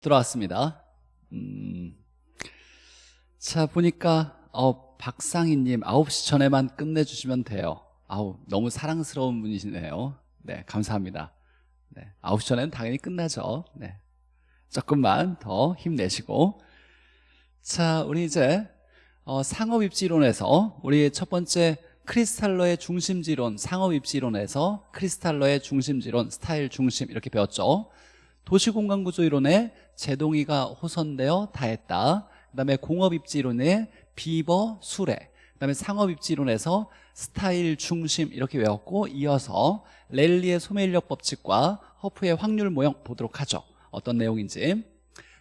들어왔습니다. 음, 자, 보니까, 어, 박상희님 9시 전에만 끝내주시면 돼요. 아우, 너무 사랑스러운 분이시네요. 네, 감사합니다. 네, 9시 전에는 당연히 끝나죠. 네. 조금만 더 힘내시고. 자, 우리 이제, 어, 상업입지론에서 우리 첫 번째 크리스탈러의 중심지론, 상업입지론에서 크리스탈러의 중심지론, 스타일 중심 이렇게 배웠죠. 도시공간구조이론에 제동이가 호선되어 다했다. 그 다음에 공업입지론에 비버, 수레 그 다음에 상업입지론에서 스타일 중심 이렇게 외웠고 이어서 레일리의 소매인력 법칙과 허프의 확률 모형 보도록 하죠. 어떤 내용인지.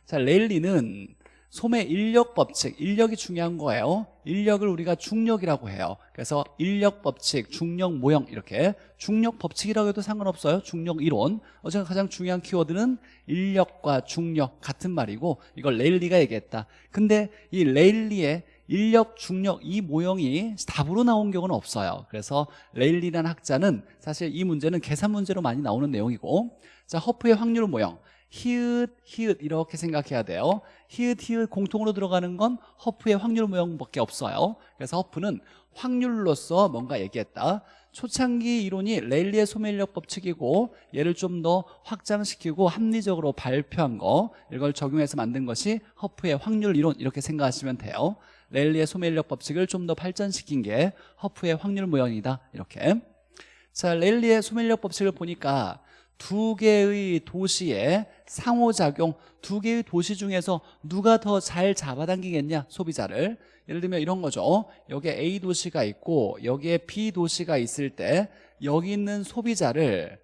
자 레일리는 소매 인력 법칙, 인력이 중요한 거예요. 인력을 우리가 중력이라고 해요. 그래서 인력 법칙, 중력 모형 이렇게. 중력 법칙이라고 해도 상관없어요. 중력 이론. 어쨌든 가장 중요한 키워드는 인력과 중력 같은 말이고 이걸 레일리가 얘기했다. 근데 이 레일리의 인력, 중력 이 모형이 답으로 나온 경우는 없어요. 그래서 레일리라는 학자는 사실 이 문제는 계산 문제로 많이 나오는 내용이고. 자 허프의 확률 모형 히읗, 히읗 이렇게 생각해야 돼요. 히읗, 히읗 공통으로 들어가는 건 허프의 확률 모형밖에 없어요. 그래서 허프는 확률로서 뭔가 얘기했다. 초창기 이론이 레일리의 소매인력 법칙이고 얘를 좀 더 확장시키고 합리적으로 발표한 거 이걸 적용해서 만든 것이 허프의 확률 이론 이렇게 생각하시면 돼요. 레일리의 소매인력 법칙을 좀 더 발전시킨 게 허프의 확률 모형이다. 이렇게. 자 레일리의 소매인력 법칙을 보니까 두 개의 도시의 상호작용 두 개의 도시 중에서 누가 더 잘 잡아당기겠냐 소비자를. 예를 들면 이런 거죠. 여기에 A 도시가 있고 여기에 B 도시가 있을 때 여기 있는 소비자를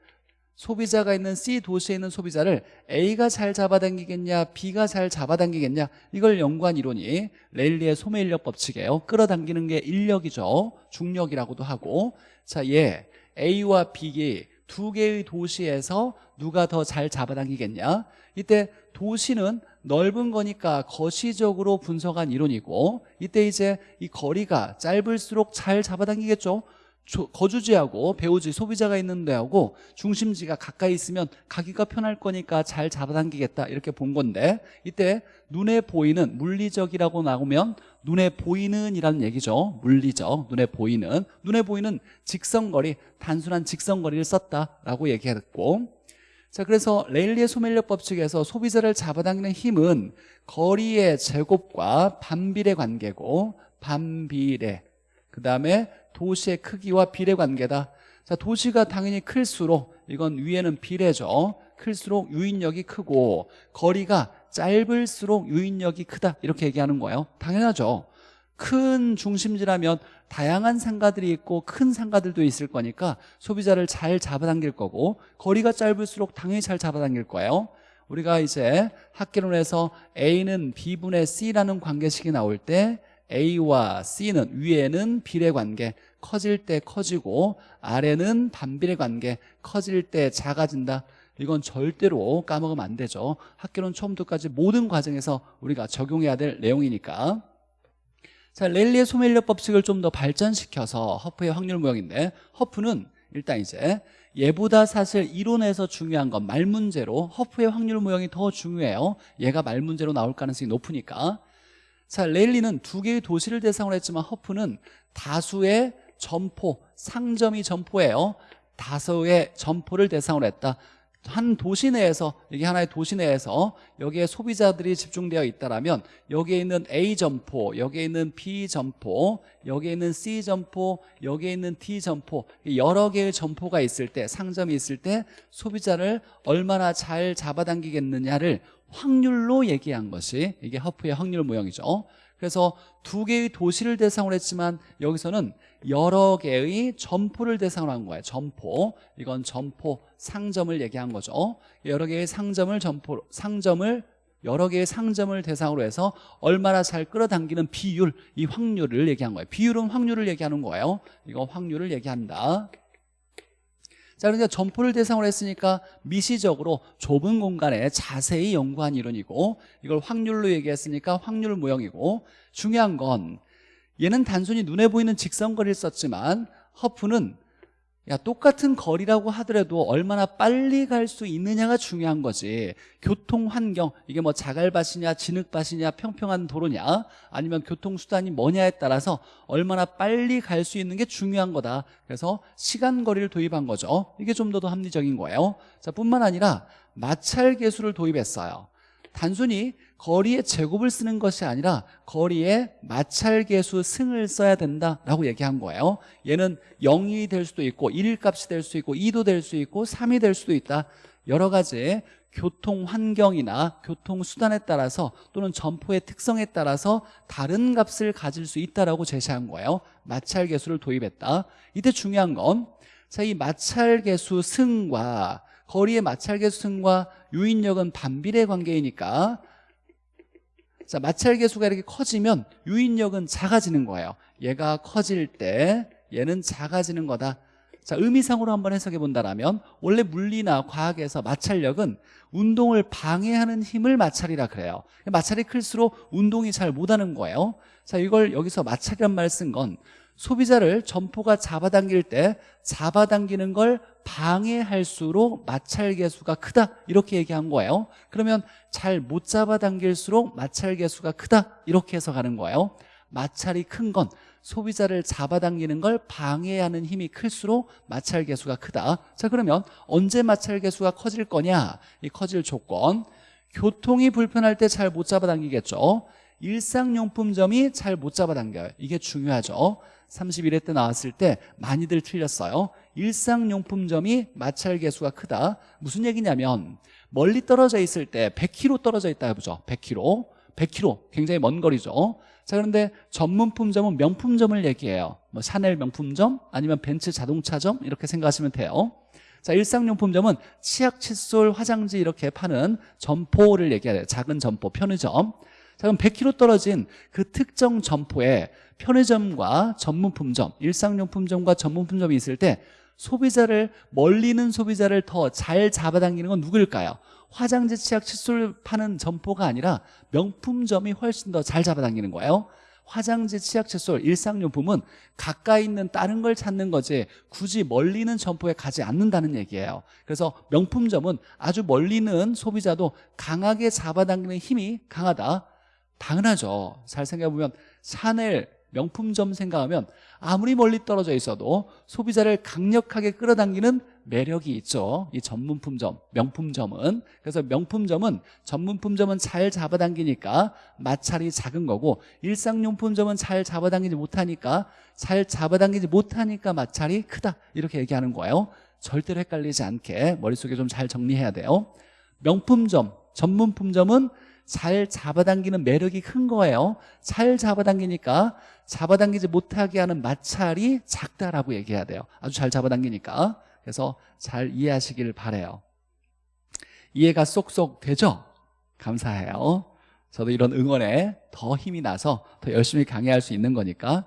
소비자가 있는 C 도시에 있는 소비자를 A가 잘 잡아당기겠냐 B가 잘 잡아당기겠냐 이걸 연구한 이론이 레일리의 소매인력 법칙이에요. 끌어당기는 게 인력이죠. 중력이라고도 하고. 자얘 A와 B 두 개의 도시에서 누가 더 잘 잡아당기겠냐? 이때 도시는 넓은 거니까 거시적으로 분석한 이론이고 이때 이제 이 거리가 짧을수록 잘 잡아당기겠죠? 거주지하고 배우지 소비자가 있는 데하고 중심지가 가까이 있으면 가기가 편할 거니까 잘 잡아당기겠다 이렇게 본 건데 이때 눈에 보이는 물리적이라고 나오면 눈에 보이는 이라는 얘기죠. 물리적 눈에 보이는. 눈에 보이는 직선거리 단순한 직선거리를 썼다라고 얘기했고. 자 그래서 레일리의 소멸력 법칙에서 소비자를 잡아당기는 힘은 거리의 제곱과 반비례 관계고 반비례. 그 다음에 도시의 크기와 비례 관계다. 자 도시가 당연히 클수록 이건 위에는 비례죠. 클수록 유인력이 크고 거리가 짧을수록 유인력이 크다. 이렇게 얘기하는 거예요. 당연하죠. 큰 중심지라면 다양한 상가들이 있고 큰 상가들도 있을 거니까 소비자를 잘 잡아당길 거고 거리가 짧을수록 당연히 잘 잡아당길 거예요. 우리가 이제 학계론에서 A는 B분의 C라는 관계식이 나올 때 A와 C는 위에는 비례 관계 커질 때 커지고 아래는 반비례 관계 커질 때 작아진다 이건 절대로 까먹으면 안 되죠. 학교론 처음부터까지 모든 과정에서 우리가 적용해야 될 내용이니까. 자 랠리의 소멸력 법칙을 좀 더 발전시켜서 허프의 확률 모형인데 허프는 일단 이제 얘보다 사실 이론에서 중요한 건 말 문제로 허프의 확률 모형이 더 중요해요. 얘가 말 문제로 나올 가능성이 높으니까. 자 랠리는 두 개의 도시를 대상으로 했지만 허프는 다수의 점포 상점이 점포예요. 다수의 점포를 대상으로 했다 한 도시 내에서 이게 하나의 도시 내에서 여기에 소비자들이 집중되어 있다라면 여기에 있는 A 점포, 여기에 있는 B 점포, 여기에 있는 C 점포, 여기에 있는 D 점포 여러 개의 점포가 있을 때 상점이 있을 때 소비자를 얼마나 잘 잡아당기겠느냐를 확률로 얘기한 것이 이게 허프의 확률 모형이죠. 그래서 두 개의 도시를 대상으로 했지만 여기서는 여러 개의 점포를 대상으로 한 거예요. 점포. 이건 점포 상점을 얘기한 거죠. 여러 개의 상점을 점포 상점을 여러 개의 상점을 대상으로 해서 얼마나 잘 끌어당기는 비율 이 확률을 얘기한 거예요. 비율은 확률을 얘기하는 거예요. 이거 확률을 얘기한다. 자 그러니까 점포를 대상으로 했으니까 미시적으로 좁은 공간에 자세히 연구한 이론이고 이걸 확률로 얘기했으니까 확률 모형이고 중요한 건 얘는 단순히 눈에 보이는 직선거리를 썼지만 허프는 야 똑같은 거리라고 하더라도 얼마나 빨리 갈 수 있느냐가 중요한 거지. 교통 환경 이게 뭐 자갈밭이냐 진흙밭이냐 평평한 도로냐 아니면 교통수단이 뭐냐에 따라서 얼마나 빨리 갈 수 있는 게 중요한 거다. 그래서 시간 거리를 도입한 거죠. 이게 좀 더 합리적인 거예요. 자 뿐만 아니라 마찰 계수를 도입했어요 단순히 거리의 제곱을 쓰는 것이 아니라 거리의 마찰계수 승을 써야 된다라고 얘기한 거예요. 얘는 0이 될 수도 있고 1 값이 될 수 있고 2도 될 수 있고 3이 될 수도 있다. 여러 가지 교통 환경이나 교통 수단에 따라서 또는 점포의 특성에 따라서 다른 값을 가질 수 있다라고 제시한 거예요. 마찰 계수를 도입했다. 이때 중요한 건 자, 이 마찰 계수 승과 거리의 마찰계수 승과 유인력은 반비례 관계이니까. 자 마찰계수가 이렇게 커지면 유인력은 작아지는 거예요. 얘가 커질 때 얘는 작아지는 거다. 자 의미상으로 한번 해석해 본다면 원래 물리나 과학에서 마찰력은 운동을 방해하는 힘을 마찰이라 그래요. 마찰이 클수록 운동이 잘 못하는 거예요. 자 이걸 여기서 마찰이란 말 쓴 건 소비자를 점포가 잡아당길 때 잡아당기는 걸 방해할수록 마찰계수가 크다. 이렇게 얘기한 거예요. 그러면 잘 못 잡아당길수록 마찰계수가 크다. 이렇게 해석하는 거예요. 마찰이 큰 건 소비자를 잡아당기는 걸 방해하는 힘이 클수록 마찰계수가 크다. 자 그러면 언제 마찰계수가 커질 거냐? 이 커질 조건. 교통이 불편할 때 잘 못 잡아당기겠죠. 일상용품점이 잘 못 잡아당겨요. 이게 중요하죠 31회 때 나왔을 때 많이들 틀렸어요. 일상용품점이 마찰 개수가 크다. 무슨 얘기냐면 멀리 떨어져 있을 때 100km 떨어져 있다 해보죠. 100km 100km 굉장히 먼 거리죠. 자 그런데 전문품점은 명품점을 얘기해요. 뭐 샤넬 명품점 아니면 벤츠 자동차점 이렇게 생각하시면 돼요. 자 일상용품점은 치약, 칫솔, 화장지 이렇게 파는 점포를 얘기해요. 작은 점포, 편의점. 자 그럼 100km 떨어진 그 특정 점포에 편의점과 전문품점, 일상용품점과 전문품점이 있을 때 소비자를 멀리는 소비자를 더 잘 잡아당기는 건 누구일까요? 화장지, 치약, 칫솔 파는 점포가 아니라 명품점이 훨씬 더 잘 잡아당기는 거예요. 화장지, 치약, 칫솔, 일상용품은 가까이 있는 다른 걸 찾는 거지 굳이 멀리 있는 점포에 가지 않는다는 얘기예요. 그래서 명품점은 아주 멀리 있는 소비자도 강하게 잡아당기는 힘이 강하다. 당연하죠. 잘 생각해보면 샤넬 명품점 생각하면 아무리 멀리 떨어져 있어도 소비자를 강력하게 끌어당기는 매력이 있죠. 이 전문품점, 명품점은. 그래서 명품점은 전문품점은 잘 잡아당기니까 마찰이 작은 거고 일상용품점은 잘 잡아당기지 못하니까 잘 잡아당기지 못하니까 마찰이 크다. 이렇게 얘기하는 거예요. 절대로 헷갈리지 않게 머릿속에 좀 잘 정리해야 돼요. 명품점, 전문품점은 잘 잡아당기는 매력이 큰 거예요. 잘 잡아당기니까 잡아당기지 못하게 하는 마찰이 작다라고 얘기해야 돼요. 아주 잘 잡아당기니까. 그래서 잘 이해하시길 바래요. 이해가 쏙쏙 되죠? 감사해요. 저도 이런 응원에 더 힘이 나서 더 열심히 강의할 수 있는 거니까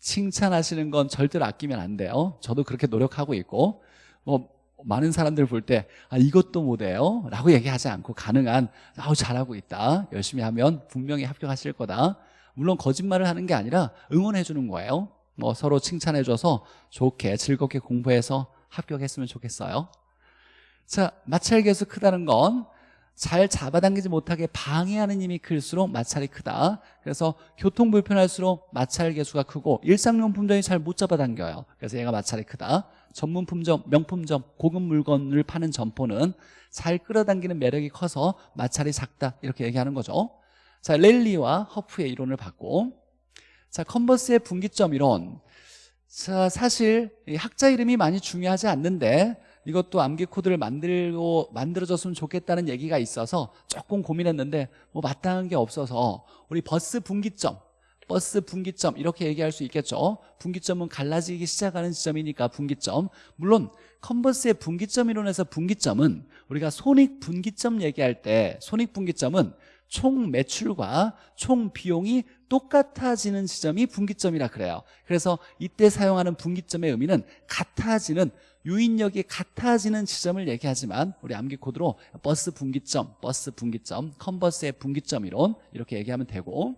칭찬하시는 건 절대로 아끼면 안 돼요. 저도 그렇게 노력하고 있고 뭐 많은 사람들 볼 때 아, 이것도 못해요? 라고 얘기하지 않고 가능한 아우 잘하고 있다. 열심히 하면 분명히 합격하실 거다 물론 거짓말을 하는 게 아니라 응원해 주는 거예요. 뭐 서로 칭찬해 줘서 좋게 즐겁게 공부해서 합격했으면 좋겠어요. 자 마찰 계수 크다는 건 잘 잡아당기지 못하게 방해하는 힘이 클수록 마찰이 크다. 그래서 교통 불편할수록 마찰 계수가 크고 일상용품점이 잘 못 잡아당겨요. 그래서 얘가 마찰이 크다. 전문품점, 명품점, 고급 물건을 파는 점포는 잘 끌어당기는 매력이 커서 마찰이 작다. 이렇게 얘기하는 거죠 자 랠리와 허프의 이론을 받고 자 컨버스의 분기점 이론. 자 사실 학자 이름이 많이 중요하지 않는데 이것도 암기 코드를 만들고 만들어졌으면 좋겠다는 얘기가 있어서 조금 고민했는데 뭐 마땅한 게 없어서 우리 버스 분기점 버스 분기점 이렇게 얘기할 수 있겠죠? 분기점은 갈라지기 시작하는 지점이니까 분기점. 물론 컨버스의 분기점 이론에서 분기점은 우리가 손익 분기점 얘기할 때 손익 분기점은 총 매출과 총 비용이 똑같아지는 지점이 분기점이라 그래요. 그래서 이때 사용하는 분기점의 의미는 같아지는 유인력이 같아지는 지점을 얘기하지만 우리 암기 코드로 버스 분기점, 버스 분기점, 컨버스의 분기점 이론 이렇게 얘기하면 되고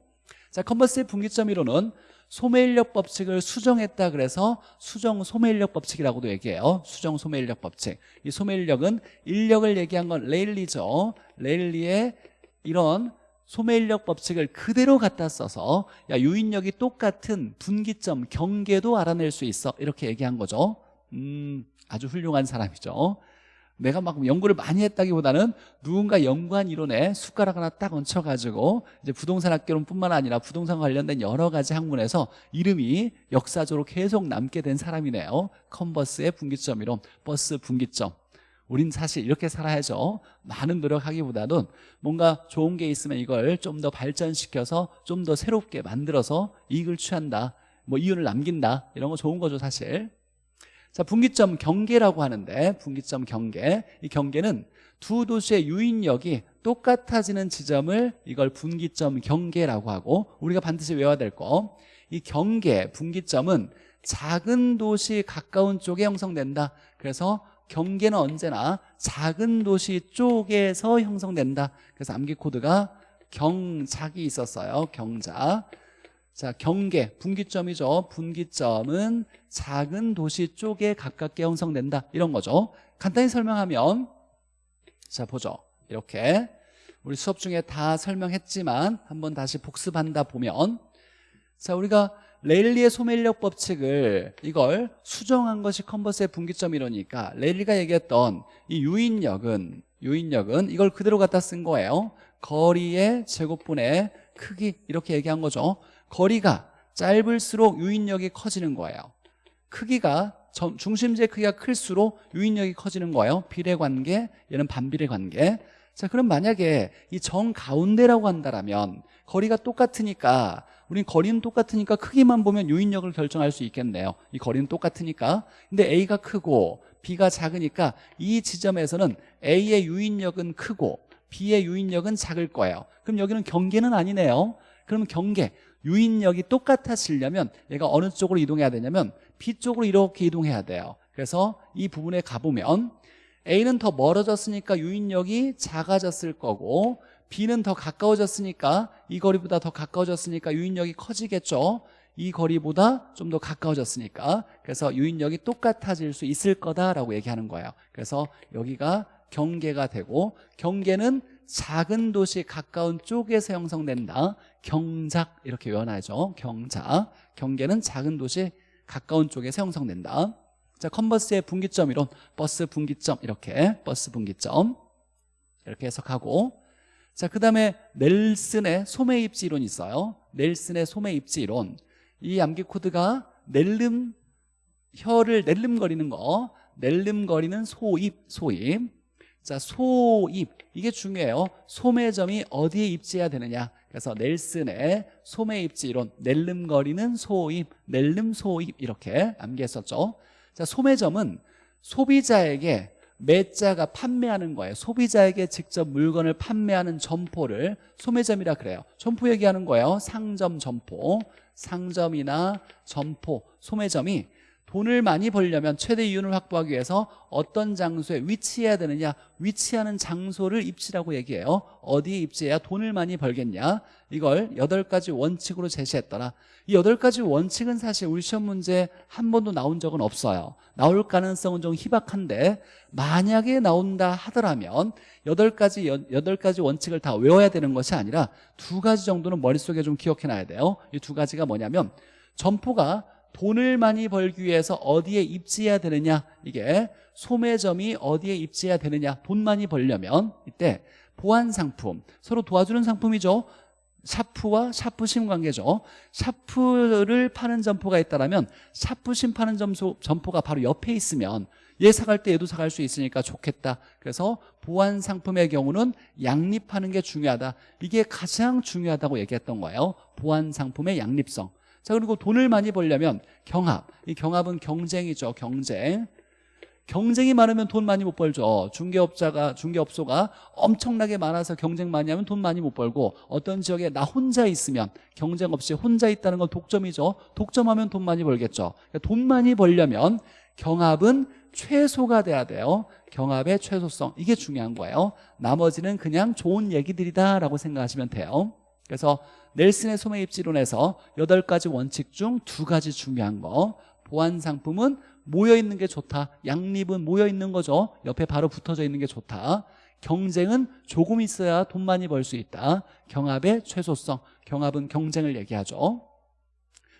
자 컨버스의 분기점 이론은 소매인력 법칙을 수정했다 그래서 수정 소매인력 법칙이라고도 얘기해요. 수정 소매인력 법칙. 이 소매인력은 인력을 얘기한 건 레일리죠. 레일리의 이런 소매인력 법칙을 그대로 갖다 써서 야 유인력이 똑같은 분기점 경계도 알아낼 수 있어 이렇게 얘기한 거죠 음 아주 훌륭한 사람이죠 내가 막 연구를 많이 했다기보다는 누군가 연구한 이론에 숟가락 하나 딱 얹혀가지고 이제 부동산 학교론뿐만 아니라 부동산 관련된 여러 가지 학문에서 이름이 역사적으로 계속 남게 된 사람이네요. 컨버스의 분기점 이론, 버스 분기점. 우린 사실 이렇게 살아야죠. 많은 노력하기보다는 뭔가 좋은 게 있으면 이걸 좀 더 발전시켜서 좀 더 새롭게 만들어서 이익을 취한다. 뭐 이윤을 남긴다. 이런 거 좋은 거죠, 사실. 자, 분기점 경계라고 하는데 분기점 경계. 이 경계는 두 도시의 유인력이 똑같아지는 지점을 이걸 분기점 경계라고 하고 우리가 반드시 외워야 될 거. 이 경계, 분기점은 작은 도시 가까운 쪽에 형성된다. 그래서 경계는 언제나 작은 도시 쪽에서 형성된다. 그래서 암기 코드가 경작이 있었어요. 경작. 자, 경계, 분기점이죠. 분기점은 작은 도시 쪽에 가깝게 형성된다. 이런 거죠. 간단히 설명하면 자, 보죠. 이렇게 우리 수업 중에 다 설명했지만 한번 다시 복습한다 보면 자, 우리가 레일리의 소매인력 법칙을 이걸 수정한 것이 컨버스의 분기점 이러니까 레일리가 얘기했던 이 유인력은 유인력은 이걸 그대로 갖다 쓴 거예요. 거리의 제곱분의 크기 이렇게 얘기한 거죠. 거리가 짧을수록 유인력이 커지는 거예요 크기가 중심지의 크기가 클수록 유인력이 커지는 거예요 비례 관계 얘는 반비례 관계 자 그럼 만약에 이 정 가운데라고 한다면 거리가 똑같으니까 우린 거리는 똑같으니까 크기만 보면 유인력을 결정할 수 있겠네요. 이 거리는 똑같으니까. 근데 A가 크고 B가 작으니까 이 지점에서는 A의 유인력은 크고 B의 유인력은 작을 거예요. 그럼 여기는 경계는 아니네요. 그러면 경계 유인력이 똑같아지려면 얘가 어느 쪽으로 이동해야 되냐면 B 쪽으로 이렇게 이동해야 돼요. 그래서 이 부분에 가보면 A는 더 멀어졌으니까 유인력이 작아졌을 거고 B는 더 가까워졌으니까 이 거리보다 더 가까워졌으니까 유인력이 커지겠죠? 이 거리보다 좀 더 가까워졌으니까. 그래서 유인력이 똑같아질 수 있을 거다라고 얘기하는 거예요. 그래서 여기가 경계가 되고 경계는 작은 도시 가까운 쪽에서 형성된다. 경작 이렇게 외워놔야죠. 경작. 경계는 작은 도시 가까운 쪽에서 형성된다. 자 컨버스의 분기점 이론 버스 분기점 이렇게 버스 분기점. 이렇게 해석하고 자 그 다음에 넬슨의 소매 입지 이론이 있어요. 넬슨의 소매 입지 이론. 이 암기 코드가 낼름 혀를 낼름거리는 거. 낼름거리는 소입 소입. 자 소입. 이게 중요해요. 소매점이 어디에 입지해야 되느냐. 그래서 넬슨의 소매 입지 이론. 낼름거리는 소입 낼름 소입 이렇게 암기했었죠. 자 소매점은 소비자에게 매자가 판매하는 거예요. 소비자에게 직접 물건을 판매하는 점포를 소매점이라 그래요. 점포 얘기하는 거예요. 상점 점포. 상점이나 점포 소매점이 돈을 많이 벌려면 최대 이윤을 확보하기 위해서 어떤 장소에 위치해야 되느냐 위치하는 장소를 입지라고 얘기해요. 어디에 입지해야 돈을 많이 벌겠냐. 이걸 여덟 가지 원칙으로 제시했더라. 이 여덟 가지 원칙은 사실 우리 시험 문제 한 번도 나온 적은 없어요. 나올 가능성은 좀 희박한데 만약에 나온다 하더라면 여덟 가지 여덟 가지 원칙을 다 외워야 되는 것이 아니라 두 가지 정도는 머릿속에 좀 기억해놔야 돼요. 이 두 가지가 뭐냐면 점포가 돈을 많이 벌기 위해서 어디에 입지해야 되느냐? 이게 소매점이 어디에 입지해야 되느냐? 돈 많이 벌려면 이때 보안 상품 서로 도와주는 상품이죠. 샤프와 샤프심 관계죠. 샤프를 파는 점포가 있다면 샤프심 파는 점소, 점포가 바로 옆에 있으면 얘 사갈 때 얘도 사갈 수 있으니까 좋겠다. 그래서 보안 상품의 경우는 양립하는 게 중요하다. 이게 가장 중요하다고 얘기했던 거예요. 보안 상품의 양립성 자 그리고 돈을 많이 벌려면 경합. 이 경합은 경쟁이죠 경쟁. 경쟁이 많으면 돈 많이 못 벌죠. 중개업자가 중개업소가 엄청나게 많아서 경쟁 많이 하면 돈 많이 못 벌고 어떤 지역에 나 혼자 있으면 경쟁 없이 혼자 있다는 건 독점이죠. 독점하면 돈 많이 벌겠죠. 그러니까 돈 많이 벌려면 경합은 최소가 돼야 돼요. 경합의 최소성. 이게 중요한 거예요. 나머지는 그냥 좋은 얘기들이다 라고 생각하시면 돼요. 그래서 넬슨의 소매 입지론에서 여덟 가지 원칙 중두 가지 중요한 거 보안 상품은 모여 있는 게 좋다. 양립은 모여 있는 거죠. 옆에 바로 붙어져 있는 게 좋다. 경쟁은 조금 있어야 돈 많이 벌 수 있다. 경합의 최소성. 경합은 경쟁을 얘기하죠.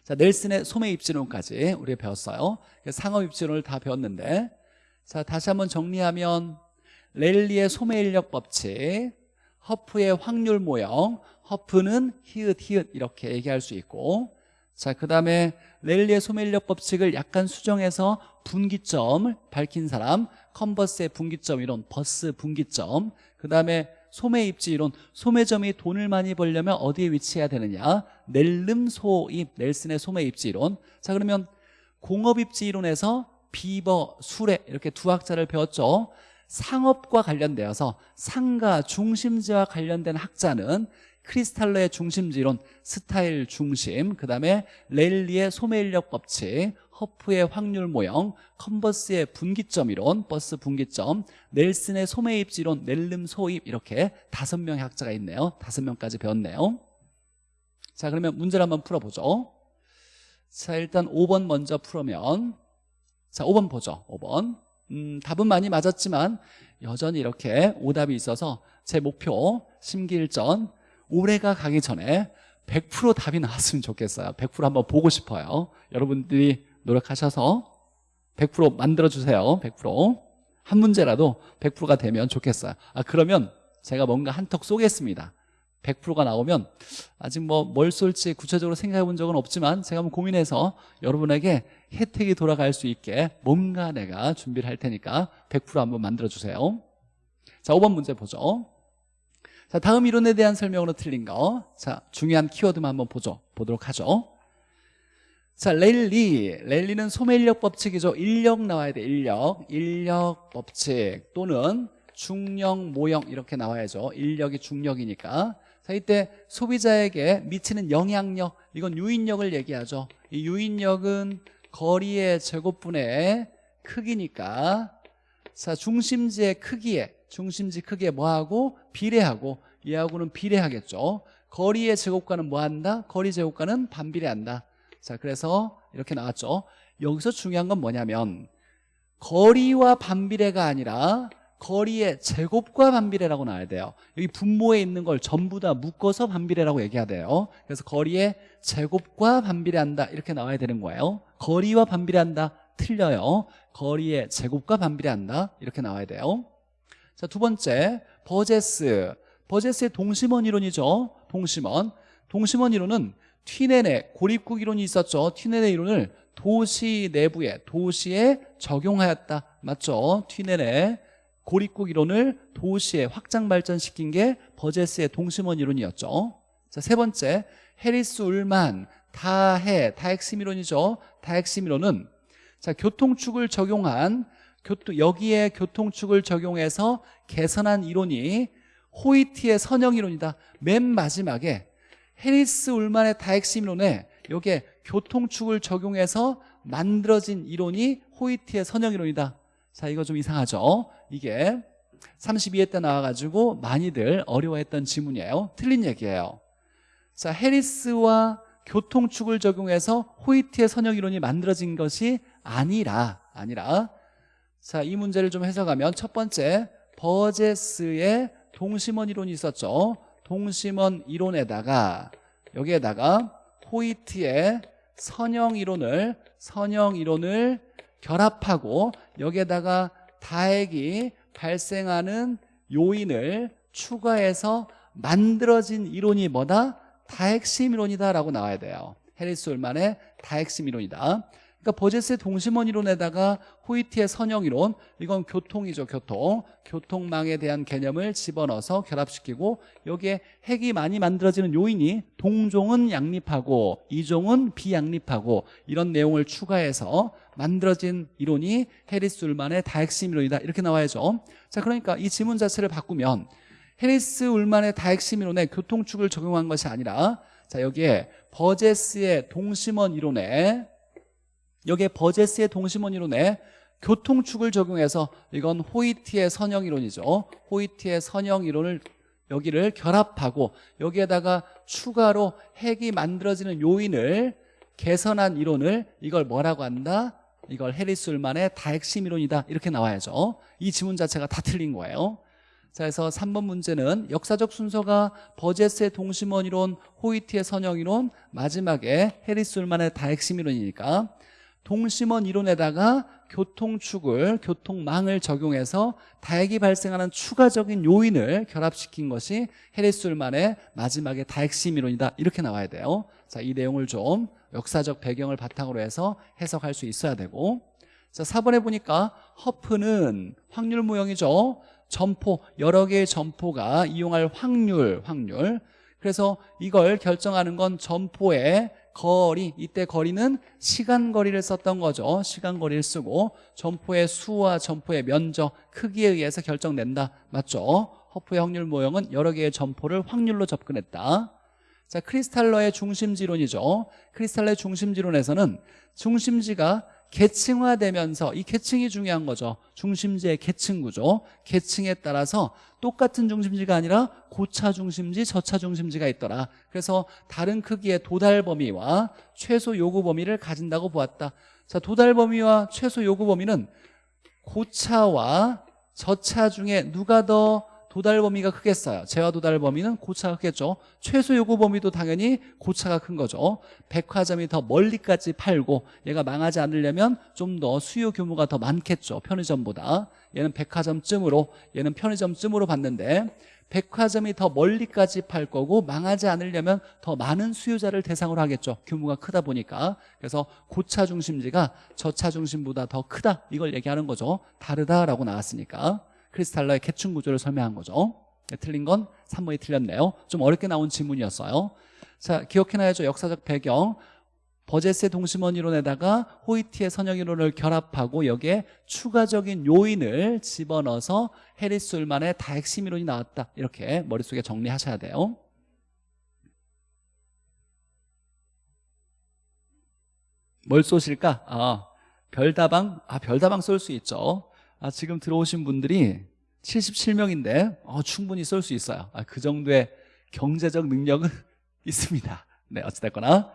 자, 넬슨의 소매 입지론까지 우리 배웠어요. 상업 입지론을 다 배웠는데 자, 다시 한번 정리하면 랠리의 소매 인력 법칙, 허프의 확률 모형, 허프는 히읗 히읗 이렇게 얘기할 수 있고 자, 그 다음에 랠리의 소매 인력 법칙을 약간 수정해서 분기점을 밝힌 사람 컨버스의 분기점 이론, 버스 분기점 그 다음에 소매 입지 이론, 소매점이 돈을 많이 벌려면 어디에 위치해야 되느냐? 넬름 소입, 넬슨의 소매 입지 이론. 자 그러면 공업 입지 이론에서 비버, 수레 이렇게 두 학자를 배웠죠. 상업과 관련되어서 상가, 중심지와 관련된 학자는 크리스탈러의 중심지론, 스타일 중심, 그 다음에 랠리의 소매인력 법칙, 허프의 확률 모형, 컨버스의 분기점 이론, 버스 분기점, 넬슨의 소매 입지론, 넬름 소입 이렇게 다섯 명의 학자가 있네요. 다섯 명까지 배웠네요. 자 그러면 문제를 한번 풀어보죠. 자 일단 5번 먼저 풀으면 자 5번 보죠. 5번 음, 답은 많이 맞았지만 여전히 이렇게 오답이 있어서 제 목표 심기일전 올해가 가기 전에 100% 답이 나왔으면 좋겠어요. 100% 한번 보고 싶어요. 여러분들이 노력하셔서 100% 만들어주세요. 100%한 문제라도 100%가 되면 좋겠어요. 아 그러면 제가 뭔가 한턱 쏘겠습니다. 100%가 나오면 아직 뭐 뭘 쏠지 구체적으로 생각해 본 적은 없지만 제가 한번 고민해서 여러분에게 혜택이 돌아갈 수 있게 뭔가 내가 준비를 할 테니까 100% 한번 만들어 주세요. 자 5번 문제 보죠 자 다음 이론에 대한 설명으로 틀린 거 자 중요한 키워드만 한번 보죠. 보도록 하죠. 자 랠리. 랠리는 소매인력 법칙이죠. 인력 나와야 돼 인력. 인력 법칙 또는 중력 모형 이렇게 나와야죠. 인력이 중력이니까. 자 이때 소비자에게 미치는 영향력. 이건 유인력을 얘기하죠. 이 유인력은 거리의 제곱분의 크기니까. 자 중심지의 크기에 중심지 크기에 뭐하고 비례하고 얘하고는 비례하겠죠. 거리의 제곱과는 뭐한다? 거리 제곱과는 반비례한다. 자 그래서 이렇게 나왔죠. 여기서 중요한 건 뭐냐면 거리와 반비례가 아니라 거리의 제곱과 반비례라고 나와야 돼요. 여기 분모에 있는 걸 전부 다 묶어서 반비례라고 얘기해야 돼요. 그래서 거리의 제곱과 반비례한다 이렇게 나와야 되는 거예요. 거리와 반비례한다. 틀려요. 거리의 제곱과 반비례한다. 이렇게 나와야 돼요 자, 두 번째 버제스. 버제스의 동심원 이론이죠. 동심원. 동심원 이론은 튀네네 고립국 이론이 있었죠. 튀네네 이론을 도시 내부에 도시에 적용하였다. 맞죠? 튀네네 고립국 이론을 도시에 확장 발전시킨 게 버제스의 동심원 이론이었죠. 자, 세 번째 해리스 울만 다해 다핵심 이론이죠. 다핵심 이론은 자 교통축을 적용한 여기에 교통축을 적용해서 개선한 이론이 호이티의 선형 이론이다. 맨 마지막에 해리스 울만의 다핵심 이론에 여기에 교통축을 적용해서 만들어진 이론이 호이티의 선형 이론이다. 자 이거 좀 이상하죠? 이게 32회 때 나와가지고 많이들 어려워했던 지문이에요. 틀린 얘기예요. 자 해리스와 교통축을 적용해서 호이티의 선형 이론이 만들어진 것이 아니라 아니라 자 이 문제를 좀 해석하면 첫 번째 버제스의 동심원 이론이 있었죠. 동심원 이론에다가 여기에다가 호이트의 선형 이론을 선형 이론을 결합하고 여기에다가 다액이 발생하는 요인을 추가해서 만들어진 이론이 뭐다? 다핵심 이론이다 라고 나와야 돼요. 해리스 올만의 다핵심 이론이다 그러니까 버제스의 동심원 이론에다가 호이티의 선형 이론 이건 교통이죠 교통. 교통망에 대한 개념을 집어넣어서 결합시키고 여기에 핵이 많이 만들어지는 요인이 동종은 양립하고 이종은 비양립하고 이런 내용을 추가해서 만들어진 이론이 해리스 울만의 다핵심 이론이다. 이렇게 나와야죠. 자 그러니까 이 지문 자체를 바꾸면 해리스 울만의 다핵심 이론에 교통축을 적용한 것이 아니라 자 여기에 버제스의 동심원 이론에 여기에 버제스의 동심원 이론에 교통축을 적용해서 이건 호이티의 선형 이론이죠. 호이티의 선형 이론을 여기를 결합하고 여기에다가 추가로 핵이 만들어지는 요인을 개선한 이론을 이걸 뭐라고 한다? 이걸 해리스 울만의 다핵심 이론이다. 이렇게 나와야죠. 이 지문 자체가 다 틀린 거예요. 자 그래서 3번 문제는 역사적 순서가 버제스의 동심원 이론 호이트의 선형 이론 마지막에 해리스 울만의 다핵심 이론이니까 동심원 이론에다가 교통축을 교통망을 적용해서 다핵이 발생하는 추가적인 요인을 결합시킨 것이 해리스 울만의 마지막에 다핵심 이론이다. 이렇게 나와야 돼요. 자 이 내용을 좀 역사적 배경을 바탕으로 해서 해석할 수 있어야 되고. 자 4번에 보니까 허프는 확률 모형이죠. 점포 여러 개의 점포가 이용할 확률 확률. 그래서 이걸 결정하는 건 점포의 거리 이때 거리는 시간 거리를 썼던 거죠. 시간 거리를 쓰고 점포의 수와 점포의 면적 크기에 의해서 결정된다. 맞죠? 허프의 확률 모형은 여러 개의 점포를 확률로 접근했다. 자 크리스탈러의 중심지론이죠. 크리스탈러의 중심지론에서는 중심지가 계층화되면서 이 계층이 중요한 거죠. 중심지의 계층 구조. 계층에 따라서 똑같은 중심지가 아니라 고차 중심지 저차 중심지가 있더라. 그래서 다른 크기의 도달 범위와 최소 요구 범위를 가진다고 보았다. 자 도달 범위와 최소 요구 범위는 고차와 저차 중에 누가 더 도달 범위가 크겠어요. 재화 도달 범위는 고차가 크겠죠. 최소 요구 범위도 당연히 고차가 큰 거죠. 백화점이 더 멀리까지 팔고 얘가 망하지 않으려면 좀 더 수요 규모가 더 많겠죠. 편의점보다. 얘는 백화점쯤으로 얘는 편의점쯤으로 봤는데 백화점이 더 멀리까지 팔 거고 망하지 않으려면 더 많은 수요자를 대상으로 하겠죠. 규모가 크다 보니까. 그래서 고차 중심지가 저차 중심보다 더 크다. 이걸 얘기하는 거죠. 다르다라고 나왔으니까 크리스탈러의 계층 구조를 설명한 거죠. 네, 틀린 건 3번이 틀렸네요. 좀 어렵게 나온 지문이었어요. 자 기억해놔야죠. 역사적 배경. 버제스의 동심원 이론에다가 호이티의 선형 이론을 결합하고 여기에 추가적인 요인을 집어넣어서 해리스 울만의 다핵심 이론이 나왔다. 이렇게 머릿속에 정리하셔야 돼요. 뭘 쏘실까? 아, 별다방? 아, 별다방 쏠 수 있죠 아, 지금 들어오신 분들이 77명인데 어, 충분히 쏠 수 있어요. 아, 그 정도의 경제적 능력은 있습니다. 네 어찌됐거나.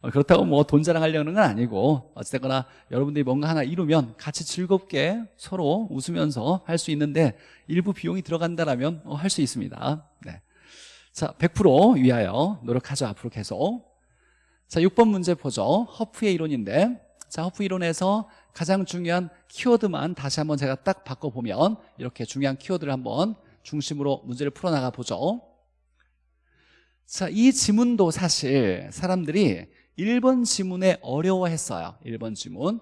어, 그렇다고 뭐 돈 자랑하려는 건 아니고 어찌됐거나 여러분들이 뭔가 하나 이루면 같이 즐겁게 서로 웃으면서 할 수 있는데 일부 비용이 들어간다면 어, 할수 있습니다. 네. 자, 100% 위하여 노력하죠 앞으로 계속. 자 6번 문제 보죠. 허프의 이론인데 자 허프 이론에서 가장 중요한 키워드만 다시 한번 제가 딱 바꿔보면 이렇게 중요한 키워드를 한번 중심으로 문제를 풀어나가 보죠. 자, 이 지문도 사실 사람들이 1번 지문에 어려워했어요. 1번 지문.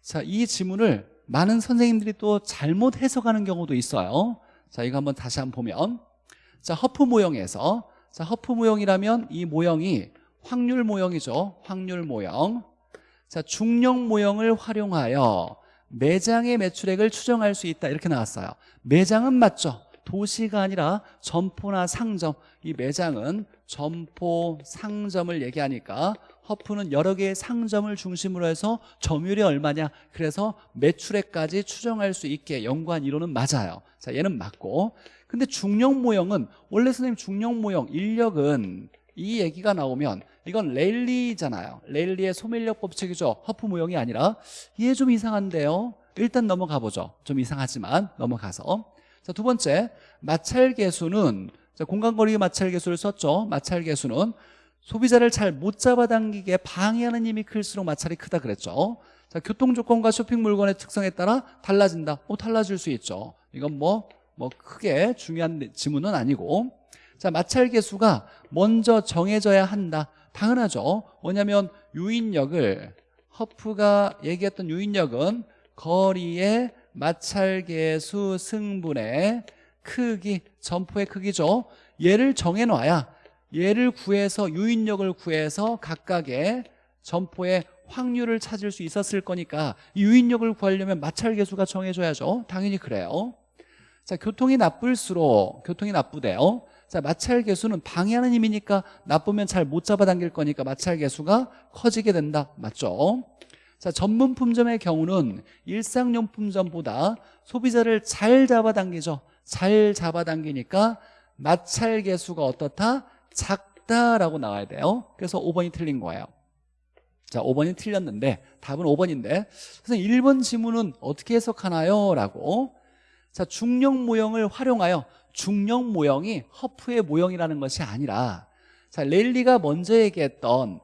자, 이 지문을 많은 선생님들이 또 잘못 해석하는 경우도 있어요. 자, 이거 한번 다시 한번 보면. 자, 허프 모형에서. 자, 허프 모형이라면 이 모형이 확률 모형이죠. 확률 모형 자, 중력 모형을 활용하여 매장의 매출액을 추정할 수 있다. 이렇게 나왔어요. 매장은 맞죠? 도시가 아니라 점포나 상점. 이 매장은 점포, 상점을 얘기하니까 허프는 여러 개의 상점을 중심으로 해서 점유율이 얼마냐. 그래서 매출액까지 추정할 수 있게 연구한 이론은 맞아요. 자 얘는 맞고. 근데 중력 모형은 원래 선생님 중력 모형 인력은 이 얘기가 나오면 이건 레일리잖아요. 레일리의 소멸력 법칙이죠. 허프 모형이 아니라. 이게 좀 이상한데요. 일단 넘어가 보죠. 좀 이상하지만 넘어가서. 자, 두 번째 마찰 계수는 공간거리 마찰 계수를 썼죠. 마찰 계수는 소비자를 잘 못 잡아당기게 방해하는 힘이 클수록 마찰이 크다 그랬죠. 자, 교통 조건과 쇼핑 물건의 특성에 따라 달라진다. 어, 달라질 수 있죠. 이건 뭐, 뭐 크게 중요한 지문은 아니고. 자 마찰 계수가 먼저 정해져야 한다 당연하죠. 왜냐하면 유인력을 허프가 얘기했던 유인력은 거리의 마찰계수 승분의 크기 점포의 크기죠. 얘를 정해놔야 얘를 구해서 유인력을 구해서 각각의 점포의 확률을 찾을 수 있었을 거니까 유인력을 구하려면 마찰계수가 정해져야죠. 당연히 그래요. 자 교통이 나쁠수록 교통이 나쁘대요 자, 마찰 계수는 방해하는 힘이니까 나쁘면 잘 못 잡아당길 거니까 마찰 계수가 커지게 된다. 맞죠? 자, 전문 품점의 경우는 일상용품점보다 소비자를 잘 잡아당기죠. 잘 잡아당기니까 마찰 계수가 어떻다? 작다라고 나와야 돼요 그래서 5번이 틀린 거예요 자 5번이 틀렸는데 답은 5번인데 선생님 1번 지문은 어떻게 해석하나요? 라고 자 중력 모형을 활용하여 중력 모형이 허프의 모형이라는 것이 아니라 자 랠리가 먼저 얘기했던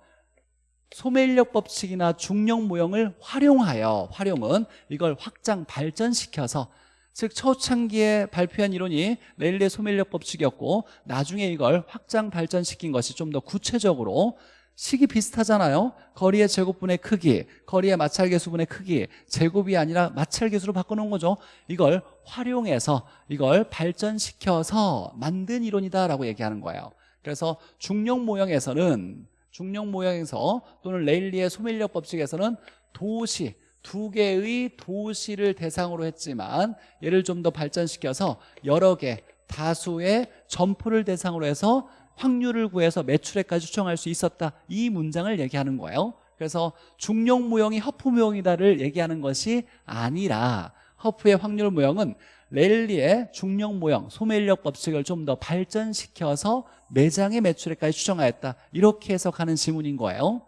소매인력 법칙이나 중력 모형을 활용하여 활용은 이걸 확장 발전시켜서 즉 초창기에 발표한 이론이 랠리의 소매인력 법칙이었고 나중에 이걸 확장 발전시킨 것이 좀 더 구체적으로 식이 비슷하잖아요. 거리의 제곱분의 크기 거리의 마찰계수분의 크기 제곱이 아니라 마찰계수로 바꿔놓은 거죠. 이걸 활용해서 이걸 발전시켜서 만든 이론이다라고 얘기하는 거예요. 그래서 중력 모형에서는 중력 모형에서 또는 레일리의 소멸력 법칙에서는 도시 두 개의 도시를 대상으로 했지만 얘를 좀 더 발전시켜서 여러 개 다수의 점포를 대상으로 해서 확률을 구해서 매출액까지 추정할 수 있었다. 이 문장을 얘기하는 거예요. 그래서 중력 모형이 허프 모형이다를 얘기하는 것이 아니라 허프의 확률 모형은 랠리의 중력 모형, 소매인력 법칙을 좀 더 발전시켜서 매장의 매출액까지 추정하였다. 이렇게 해석하는 지문인 거예요.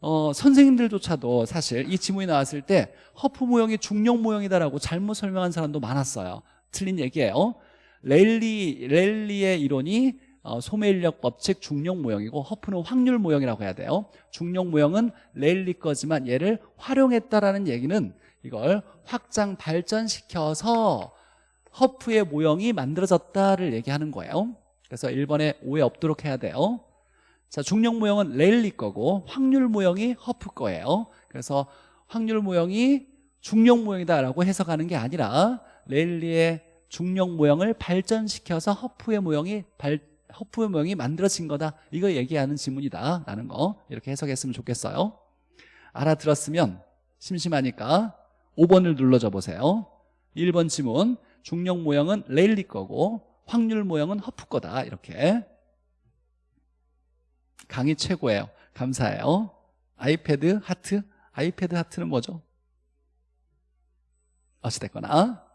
어, 선생님들조차도 사실 이 지문이 나왔을 때 허프 모형이 중력 모형이다라고 잘못 설명한 사람도 많았어요. 틀린 얘기예요. 랠리, 랠리의 이론이 어, 소매인력 법칙 중력 모형이고 허프는 확률 모형이라고 해야 돼요. 중력 모형은 랠리 거지만 얘를 활용했다라는 얘기는 이걸 확장 발전시켜서 허프의 모형이 만들어졌다를 얘기하는 거예요. 그래서 1번에 오해 없도록 해야 돼요. 자 중력 모형은 랠리 거고 확률 모형이 허프 거예요. 그래서 확률 모형이 중력 모형이다라고 해석하는 게 아니라 랠리의 중력 모형을 발전시켜서 허프의 모형이 발, 허프의 모형이 만들어진 거다. 이거 얘기하는 지문이다 라는 거. 이렇게 해석했으면 좋겠어요. 알아들었으면 심심하니까 5번을 눌러줘 보세요. 1번 지문 중력 모형은 레일리 거고 확률 모형은 허프 거다. 이렇게. 강의 최고예요. 감사해요. 아이패드 하트? 아이패드 하트는 뭐죠? 어찌됐거나.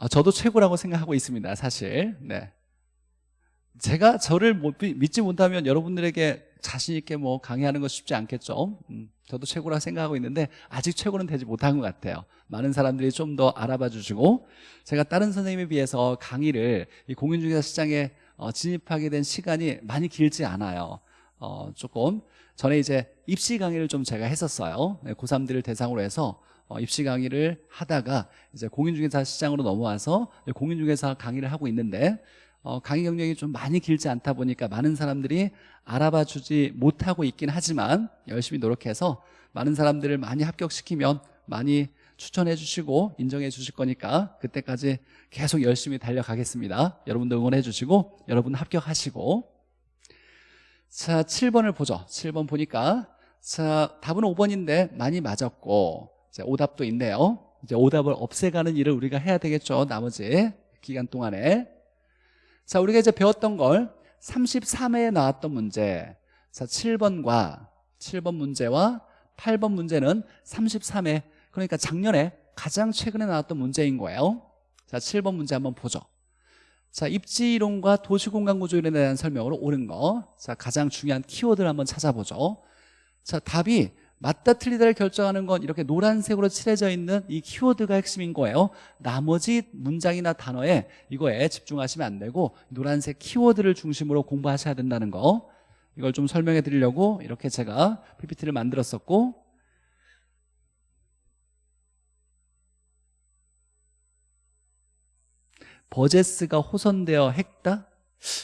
아, 저도 최고라고 생각하고 있습니다 사실. 네. 제가 저를 못, 믿지 못하면 여러분들에게 자신 있게 뭐 강의하는 거 쉽지 않겠죠. 음, 저도 최고라 생각하고 있는데 아직 최고는 되지 못한 것 같아요. 많은 사람들이 좀 더 알아봐 주시고 제가 다른 선생님에 비해서 강의를 이 공인중개사 시장에 어, 진입하게 된 시간이 많이 길지 않아요. 어, 조금 전에 이제 입시 강의를 좀 제가 했었어요. 네, 고3들을 대상으로 해서 어, 입시 강의를 하다가 이제 공인중개사 시장으로 넘어와서 공인중개사 강의를 하고 있는데 어, 강의 경력이 좀 많이 길지 않다 보니까 많은 사람들이 알아봐 주지 못하고 있긴 하지만 열심히 노력해서 많은 사람들을 많이 합격시키면 많이 추천해 주시고 인정해 주실 거니까 그때까지 계속 열심히 달려가겠습니다. 여러분도 응원해 주시고 여러분 합격하시고. 자 7번을 보죠. 7번 보니까 자 답은 5번인데 많이 맞았고 자, 오답도 있네요. 이제 오답을 없애가는 일을 우리가 해야 되겠죠 나머지 기간 동안에 자 우리가 이제 배웠던 걸 33회에 나왔던 문제. 자 7번과 7번 문제와 8번 문제는 33회. 그러니까 작년에 가장 최근에 나왔던 문제인 거예요. 자 7번 문제 한번 보죠. 자 입지이론과 도시공간구조이론에 대한 설명으로 옳은 거자 가장 중요한 키워드를 한번 찾아보죠. 자 답이 맞다 틀리다를 결정하는 건 이렇게 노란색으로 칠해져 있는 이 키워드가 핵심인 거예요. 나머지 문장이나 단어에 이거에 집중하시면 안 되고 노란색 키워드를 중심으로 공부하셔야 된다는 거. 이걸 좀 설명해 드리려고 이렇게 제가 PPT를 만들었었고 버제스가 호선되어 했다?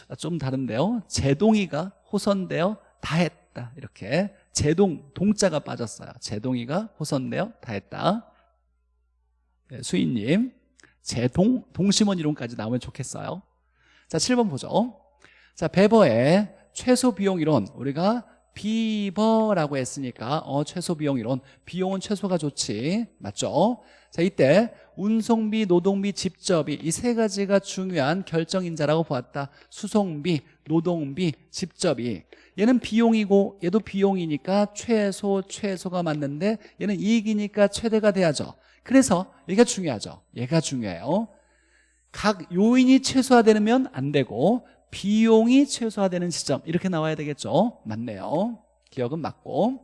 아, 좀 다른데요. 제동이가 호선되어 다 했다. 이렇게 제동 동자가 빠졌어요. 제동이가 호선되어 다 했다. 네, 수인님. 제동 동심원 이론까지 나오면 좋겠어요. 자 7번 보죠. 자 베버의 최소 비용 이론. 우리가 비버라고 했으니까 어 최소 비용 이론. 비용은 최소가 좋지. 맞죠? 자 이때 운송비 노동비 집접이 이세 가지가 중요한 결정인자라고 보았다. 수송비 노동비 집접이. 얘는 비용이고 얘도 비용이니까 최소 최소가 맞는데 얘는 이익이니까 최대가 돼야죠. 그래서 얘가 중요하죠. 얘가 중요해요. 각 요인이 최소화되면 안 되고 비용이 최소화되는 시점. 이렇게 나와야 되겠죠. 맞네요. 기억은 맞고.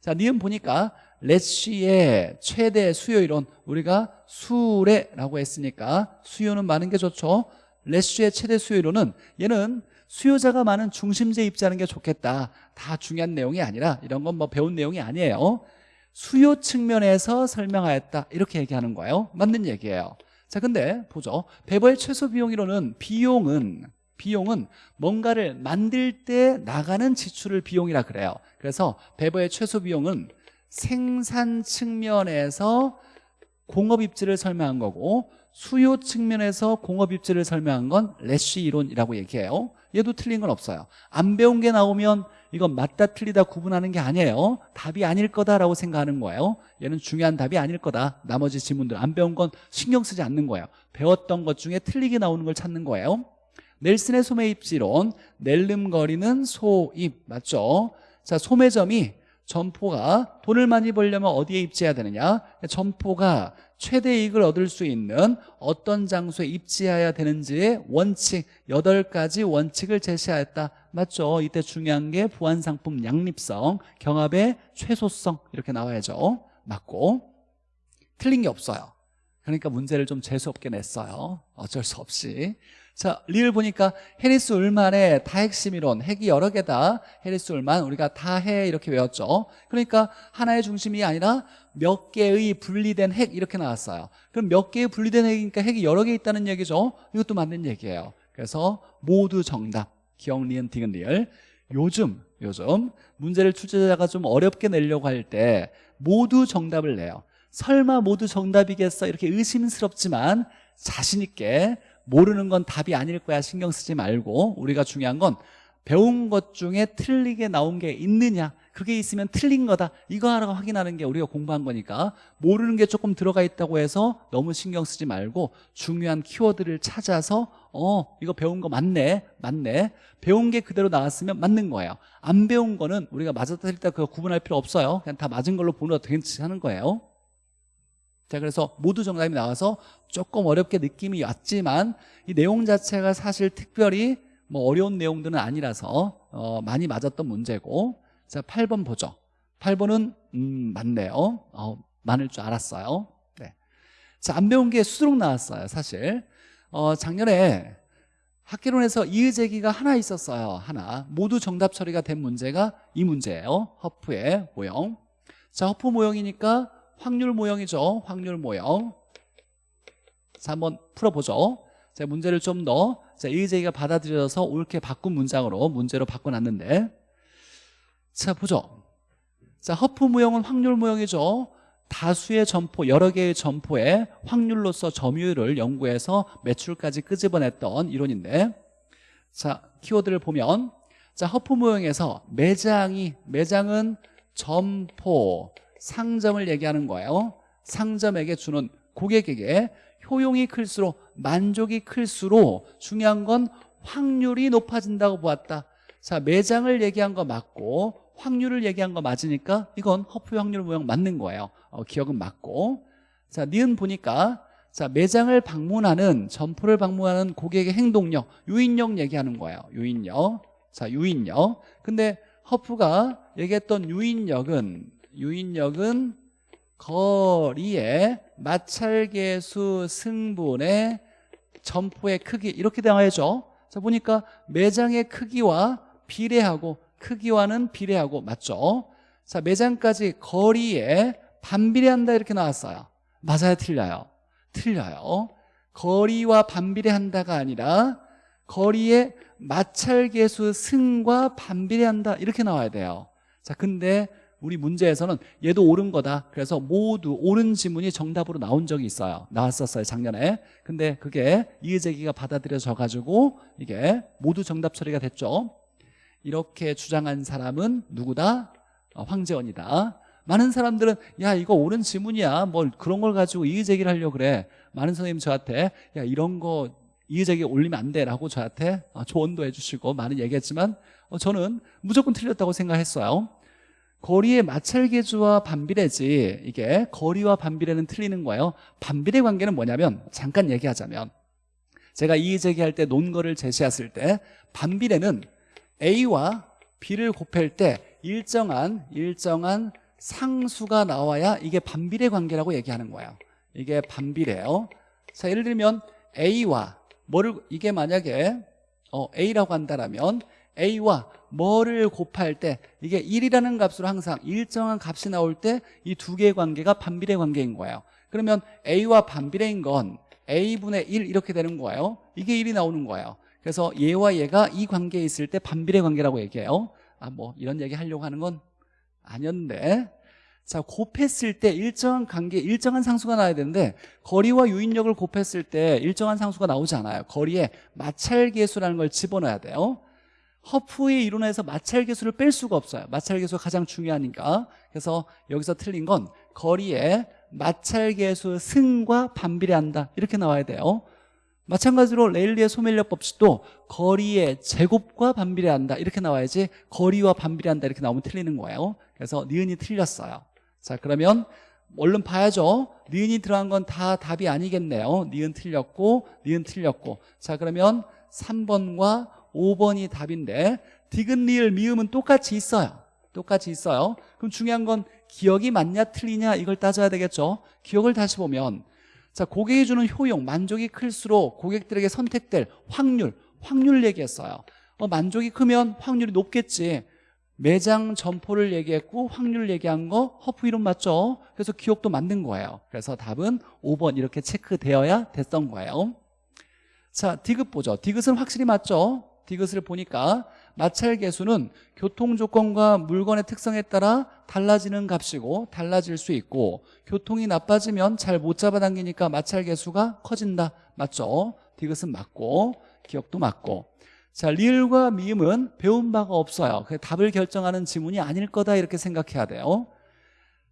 자 니은 보니까 렛쉬의 최대 수요일은 우리가 수레라고 했으니까 수요는 많은 게 좋죠. 렛쉬의 최대 수요일은 얘는 수요자가 많은 중심지에 입지하는 게 좋겠다. 다 중요한 내용이 아니라 이런 건 뭐 배운 내용이 아니에요. 수요 측면에서 설명하였다. 이렇게 얘기하는 거예요. 맞는 얘기예요. 자 근데 보죠. 배버의 최소 비용이로는 비용은 비용은 뭔가를 만들 때 나가는 지출을 비용이라 그래요. 그래서 배버의 최소 비용은 생산 측면에서 공업 입지를 설명한 거고 수요 측면에서 공업 입지를 설명한 건 래쉬 이론이라고 얘기해요 얘도 틀린 건 없어요. 안 배운 게 나오면 이건 맞다 틀리다 구분하는 게 아니에요. 답이 아닐 거다라고 생각하는 거예요. 얘는 중요한 답이 아닐 거다. 나머지 지문들. 안 배운 건 신경 쓰지 않는 거예요. 배웠던 것 중에 틀리게 나오는 걸 찾는 거예요. 넬슨의 소매 입지론. 낼름거리는 소입. 맞죠? 자 소매점이 점포가 돈을 많이 벌려면 어디에 입지해야 되느냐? 점포가 최대 이익을 얻을 수 있는 어떤 장소에 입지해야 되는지의 원칙 8가지 원칙을 제시하였다. 맞죠? 이때 중요한 게 부안상품 양립성 경합의 최소성 이렇게 나와야죠. 맞고. 틀린 게 없어요. 그러니까 문제를 좀 재수없게 냈어요. 어쩔 수 없이 자, 리을 보니까 해리스 울만의 다핵심 이론, 핵이 여러 개다. 해리스 울만 우리가 다해 이렇게 외웠죠. 그러니까 하나의 중심이 아니라 몇 개의 분리된 핵 이렇게 나왔어요. 그럼 몇 개의 분리된 핵이니까 핵이 여러 개 있다는 얘기죠. 이것도 맞는 얘기예요. 그래서 모두 정답. 기역 니은 디귿 리을. 요즘 요즘 문제를 출제자가 좀 어렵게 내려고 할 때 모두 정답을 내요. 설마 모두 정답이겠어 이렇게 의심스럽지만 자신 있게 모르는 건 답이 아닐 거야. 신경 쓰지 말고. 우리가 중요한 건 배운 것 중에 틀리게 나온 게 있느냐? 그게 있으면 틀린 거다. 이거 하나 확인하는 게 우리가 공부한 거니까. 모르는 게 조금 들어가 있다고 해서 너무 신경 쓰지 말고 중요한 키워드를 찾아서 어 이거 배운 거 맞네 맞네. 배운 게 그대로 나왔으면 맞는 거예요. 안 배운 거는 우리가 맞았다 틀렸다 그거 구분할 필요 없어요. 그냥 다 맞은 걸로 보는 거 괜찮은 거예요 자 그래서 모두 정답이 나와서 조금 어렵게 느낌이 왔지만 이 내용 자체가 사실 특별히 뭐 어려운 내용들은 아니라서 어, 많이 맞았던 문제고. 자 8번 보죠. 8번은 음 맞네요. 어, 많을 줄 알았어요. 네. 자안 배운 게 수두룩 나왔어요 사실. 어, 작년에 학계론에서 이의제기가 하나 있었어요 하나. 모두 정답 처리가 된 문제가 이 문제예요 허프의 모형. 자 허프 모형이니까 확률 모형이죠. 확률 모형. 자 한번 풀어보죠. 자 문제를 좀더 의제기가 받아들여서 옳게 바꾼 문장으로 문제로 바꿔놨는데. 자 보죠. 자 허프 모형은 확률 모형이죠. 다수의 점포 여러 개의 점포의 확률로서 점유율을 연구해서 매출까지 끄집어냈던 이론인데. 자 키워드를 보면 자 허프 모형에서 매장이 매장은 점포 상점을 얘기하는 거예요. 상점에게 주는 고객에게 효용이 클수록 만족이 클수록 중요한 건 확률이 높아진다고 보았다. 자 매장을 얘기한 거 맞고 확률을 얘기한 거 맞으니까 이건 허프 확률 모형 맞는 거예요. 어, 기억은 맞고. 자 니은 보니까 자 매장을 방문하는 점포를 방문하는 고객의 행동력 유인력 얘기하는 거예요. 유인력. 자 유인력. 근데 허프가 얘기했던 유인력은 유인력은 거리의 마찰계수 승분의 점포의 크기 이렇게 나와야죠 자 보니까 매장의 크기와 비례하고 크기와는 비례하고 맞죠? 자 매장까지 거리에 반비례한다 이렇게 나왔어요. 맞아요? 틀려요? 틀려요. 거리와 반비례한다가 아니라 거리의 마찰계수 승과 반비례한다 이렇게 나와야 돼요. 자 근데 우리 문제에서는 얘도 옳은 거다. 그래서 모두 옳은 지문이 정답으로 나온 적이 있어요. 나왔었어요 작년에. 근데 그게 이의제기가 받아들여져 가지고 이게 모두 정답 처리가 됐죠. 이렇게 주장한 사람은 누구다? 어, 황재원이다. 많은 사람들은 야 이거 옳은 지문이야. 뭘 그런 걸 가지고 이의제기를 하려고 그래. 많은 선생님 저한테 야 이런 거 이의제기 올리면 안 돼라고 저한테 어, 조언도 해주시고 많은 얘기했지만 어, 저는 무조건 틀렸다고 생각했어요 거리의 마찰계주와 반비례지. 이게 거리와 반비례는 틀리는 거예요. 반비례 관계는 뭐냐면 잠깐 얘기하자면 제가 이의 제기할 때 논거를 제시했을 때 반비례는 A와 B를 곱할 때 일정한 일정한 상수가 나와야 이게 반비례 관계라고 얘기하는 거예요. 이게 반비례예요. 자 예를 들면 A와 뭐를 이게 만약에 어, A라고 한다면 A와 뭐를 곱할 때 이게 1이라는 값으로 항상 일정한 값이 나올 때 이 두 개의 관계가 반비례 관계인 거예요. 그러면 A와 반비례인 건 A분의 1 이렇게 되는 거예요. 이게 1이 나오는 거예요. 그래서 얘와 얘가 이 관계에 있을 때 반비례 관계라고 얘기해요. 아 뭐 이런 얘기 하려고 하는 건 아니었는데. 자 곱했을 때 일정한 관계 일정한 상수가 나와야 되는데 거리와 유인력을 곱했을 때 일정한 상수가 나오지 않아요. 거리에 마찰계수라는 걸 집어넣어야 돼요 허프의 이론에서 마찰 계수를 뺄 수가 없어요. 마찰 계수가 가장 중요하니까. 그래서 여기서 틀린 건 거리에 마찰 계수 승과 반비례한다. 이렇게 나와야 돼요. 마찬가지로 레일리의 소멸력 법칙도 거리의 제곱과 반비례한다. 이렇게 나와야지 거리와 반비례한다. 이렇게 나오면 틀리는 거예요. 그래서 니은이 틀렸어요. 자 그러면 얼른 봐야죠. 니은이 들어간 건 다 답이 아니겠네요. 니은 틀렸고 니은 틀렸고. 자 그러면 3번과 5번이 답인데 디귿 리을 미음은 똑같이 있어요. 똑같이 있어요. 그럼 중요한 건 기억이 맞냐 틀리냐 이걸 따져야 되겠죠. 기억을 다시 보면 자 고객이 주는 효용 만족이 클수록 고객들에게 선택될 확률 확률 얘기했어요. 어, 만족이 크면 확률이 높겠지. 매장 점포를 얘기했고 확률 얘기한 거 허프 이론 맞죠? 그래서 기억도 맞는 거예요. 그래서 답은 5번 이렇게 체크되어야 됐던 거예요. 자 디귿 보죠. 디귿은 확실히 맞죠? 디귿을 보니까 마찰 계수는 교통 조건과 물건의 특성에 따라 달라지는 값이고 달라질 수 있고 교통이 나빠지면 잘 못 잡아당기니까 마찰 계수가 커진다. 맞죠? 디귿은 맞고 기억도 맞고. 자 리을과 미음은 배운 바가 없어요. 그 답을 결정하는 지문이 아닐 거다 이렇게 생각해야 돼요.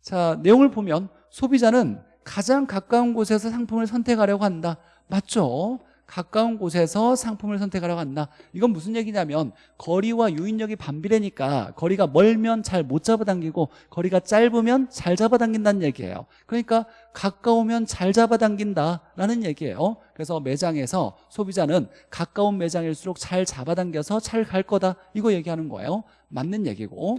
자 내용을 보면 소비자는 가장 가까운 곳에서 상품을 선택하려고 한다. 맞죠? 가까운 곳에서 상품을 선택하려고 한다. 이건 무슨 얘기냐면 거리와 유인력이 반비례니까 거리가 멀면 잘 못 잡아당기고 거리가 짧으면 잘 잡아당긴다는 얘기예요. 그러니까 가까우면 잘 잡아당긴다라는 얘기예요. 그래서 매장에서 소비자는 가까운 매장일수록 잘 잡아당겨서 잘 갈 거다. 이거 얘기하는 거예요. 맞는 얘기고.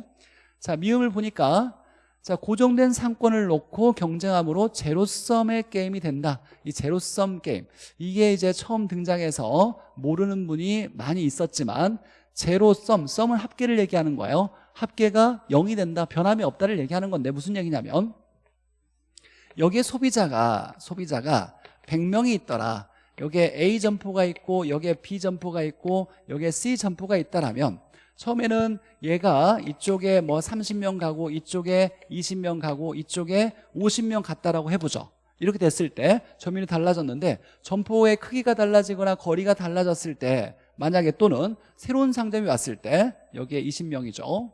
자 미음을 보니까 자 고정된 상권을 놓고 경쟁함으로 제로섬의 게임이 된다. 이 제로섬 게임. 이게 이제 처음 등장해서 모르는 분이 많이 있었지만 제로섬 썸은 합계를 얘기하는 거예요. 합계가 0이 된다 변함이 없다를 얘기하는 건데 무슨 얘기냐면 여기에 소비자가 소비자가 100명이 있더라. 여기에 A 점포가 있고 여기에 B 점포가 있고 여기에 C 점포가 있다라면 처음에는 얘가 이쪽에 뭐 30명 가고 이쪽에 20명 가고 이쪽에 50명 갔다라고 해보죠. 이렇게 됐을 때 점유율이 달라졌는데 점포의 크기가 달라지거나 거리가 달라졌을 때 만약에 또는 새로운 상점이 왔을 때 여기에 20명이죠.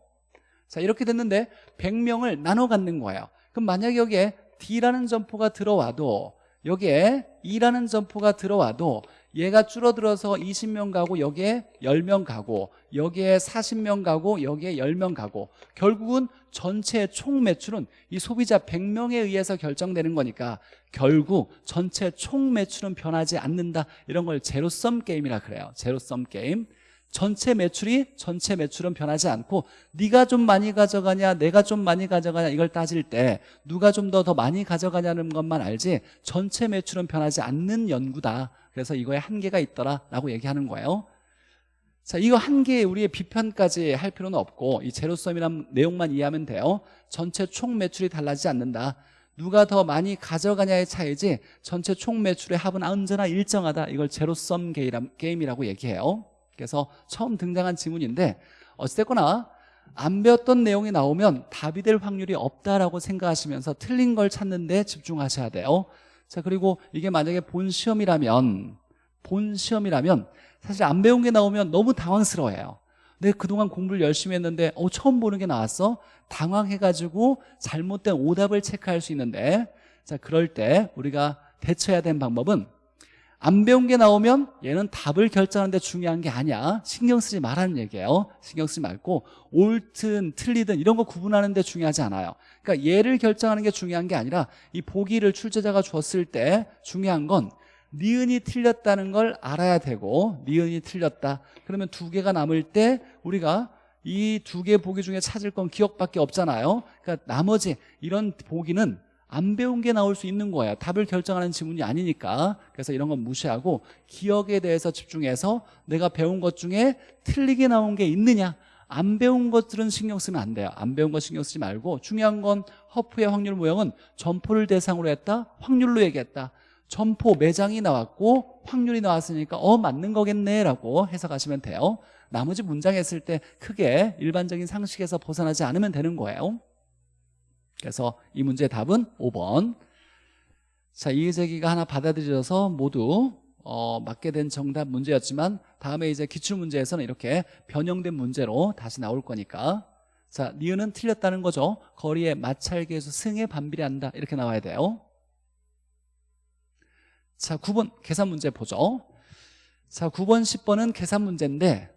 자 이렇게 됐는데 100명을 나눠 갖는 거예요. 그럼 만약에 여기에 D라는 점포가 들어와도 여기에 E라는 점포가 들어와도 얘가 줄어들어서 20명 가고 여기에 10명 가고 여기에 40명 가고 여기에 10명 가고 결국은 전체 총 매출은 이 소비자 100명에 의해서 결정되는 거니까 결국 전체 총 매출은 변하지 않는다. 이런 걸 제로섬 게임이라 그래요. 제로섬 게임. 전체 매출이 전체 매출은 변하지 않고 네가 좀 많이 가져가냐 내가 좀 많이 가져가냐 이걸 따질 때 누가 좀 더더 많이 가져가냐는 것만 알지 전체 매출은 변하지 않는 연구다 그래서 이거에 한계가 있더라라고 얘기하는 거예요. 자 이거 한계에 우리의 비판까지 할 필요는 없고 이 제로섬이란 내용만 이해하면 돼요. 전체 총 매출이 달라지지 않는다. 누가 더 많이 가져가냐의 차이지 전체 총 매출의 합은 언제나 일정하다. 이걸 제로섬 게임이라고 얘기해요. 그래서 처음 등장한 지문인데 어찌됐거나 안 배웠던 내용이 나오면 답이 될 확률이 없다라고 생각하시면서 틀린 걸 찾는 데 집중하셔야 돼요 자 그리고 이게 만약에 본 시험이라면 본 시험이라면 사실 안 배운 게 나오면 너무 당황스러워해요. 내가 그동안 공부를 열심히 했는데 어, 처음 보는 게 나왔어? 당황해가지고 잘못된 오답을 체크할 수 있는데. 자 그럴 때 우리가 대처해야 되는 방법은 안 배운 게 나오면 얘는 답을 결정하는데 중요한 게 아니야. 신경 쓰지 말라는 얘기예요. 신경 쓰지 말고 옳든 틀리든 이런 거 구분하는 데 중요하지 않아요 그러니까 얘를 결정하는 게 중요한 게 아니라 이 보기를 출제자가 줬을 때 중요한 건 니은이 틀렸다는 걸 알아야 되고 니은이 틀렸다. 그러면 두 개가 남을 때 우리가 이 두 개 보기 중에 찾을 건 기억밖에 없잖아요. 그러니까 나머지 이런 보기는 안 배운 게 나올 수 있는 거예요. 답을 결정하는 지문이 아니니까. 그래서 이런 건 무시하고 기억에 대해서 집중해서 내가 배운 것 중에 틀리게 나온 게 있느냐 안 배운 것들은 신경 쓰면 안 돼요. 안 배운 거 신경 쓰지 말고 중요한 건 허프의 확률 모형은 점포를 대상으로 했다 확률로 얘기했다. 점포 매장이 나왔고 확률이 나왔으니까 어 맞는 거겠네 라고 해석하시면 돼요. 나머지 문장 했을 때 크게 일반적인 상식에서 벗어나지 않으면 되는 거예요. 그래서 이 문제의 답은 5번. 자 이의제기가 하나 받아들여져서 모두 어, 맞게 된 정답 문제였지만 다음에 이제 기출문제에서는 이렇게 변형된 문제로 다시 나올 거니까. 자 니은은 틀렸다는 거죠. 거리의 마찰계수 승에 반비례한다. 이렇게 나와야 돼요. 자 9번 계산 문제 보죠. 자 9번 10번은 계산 문제인데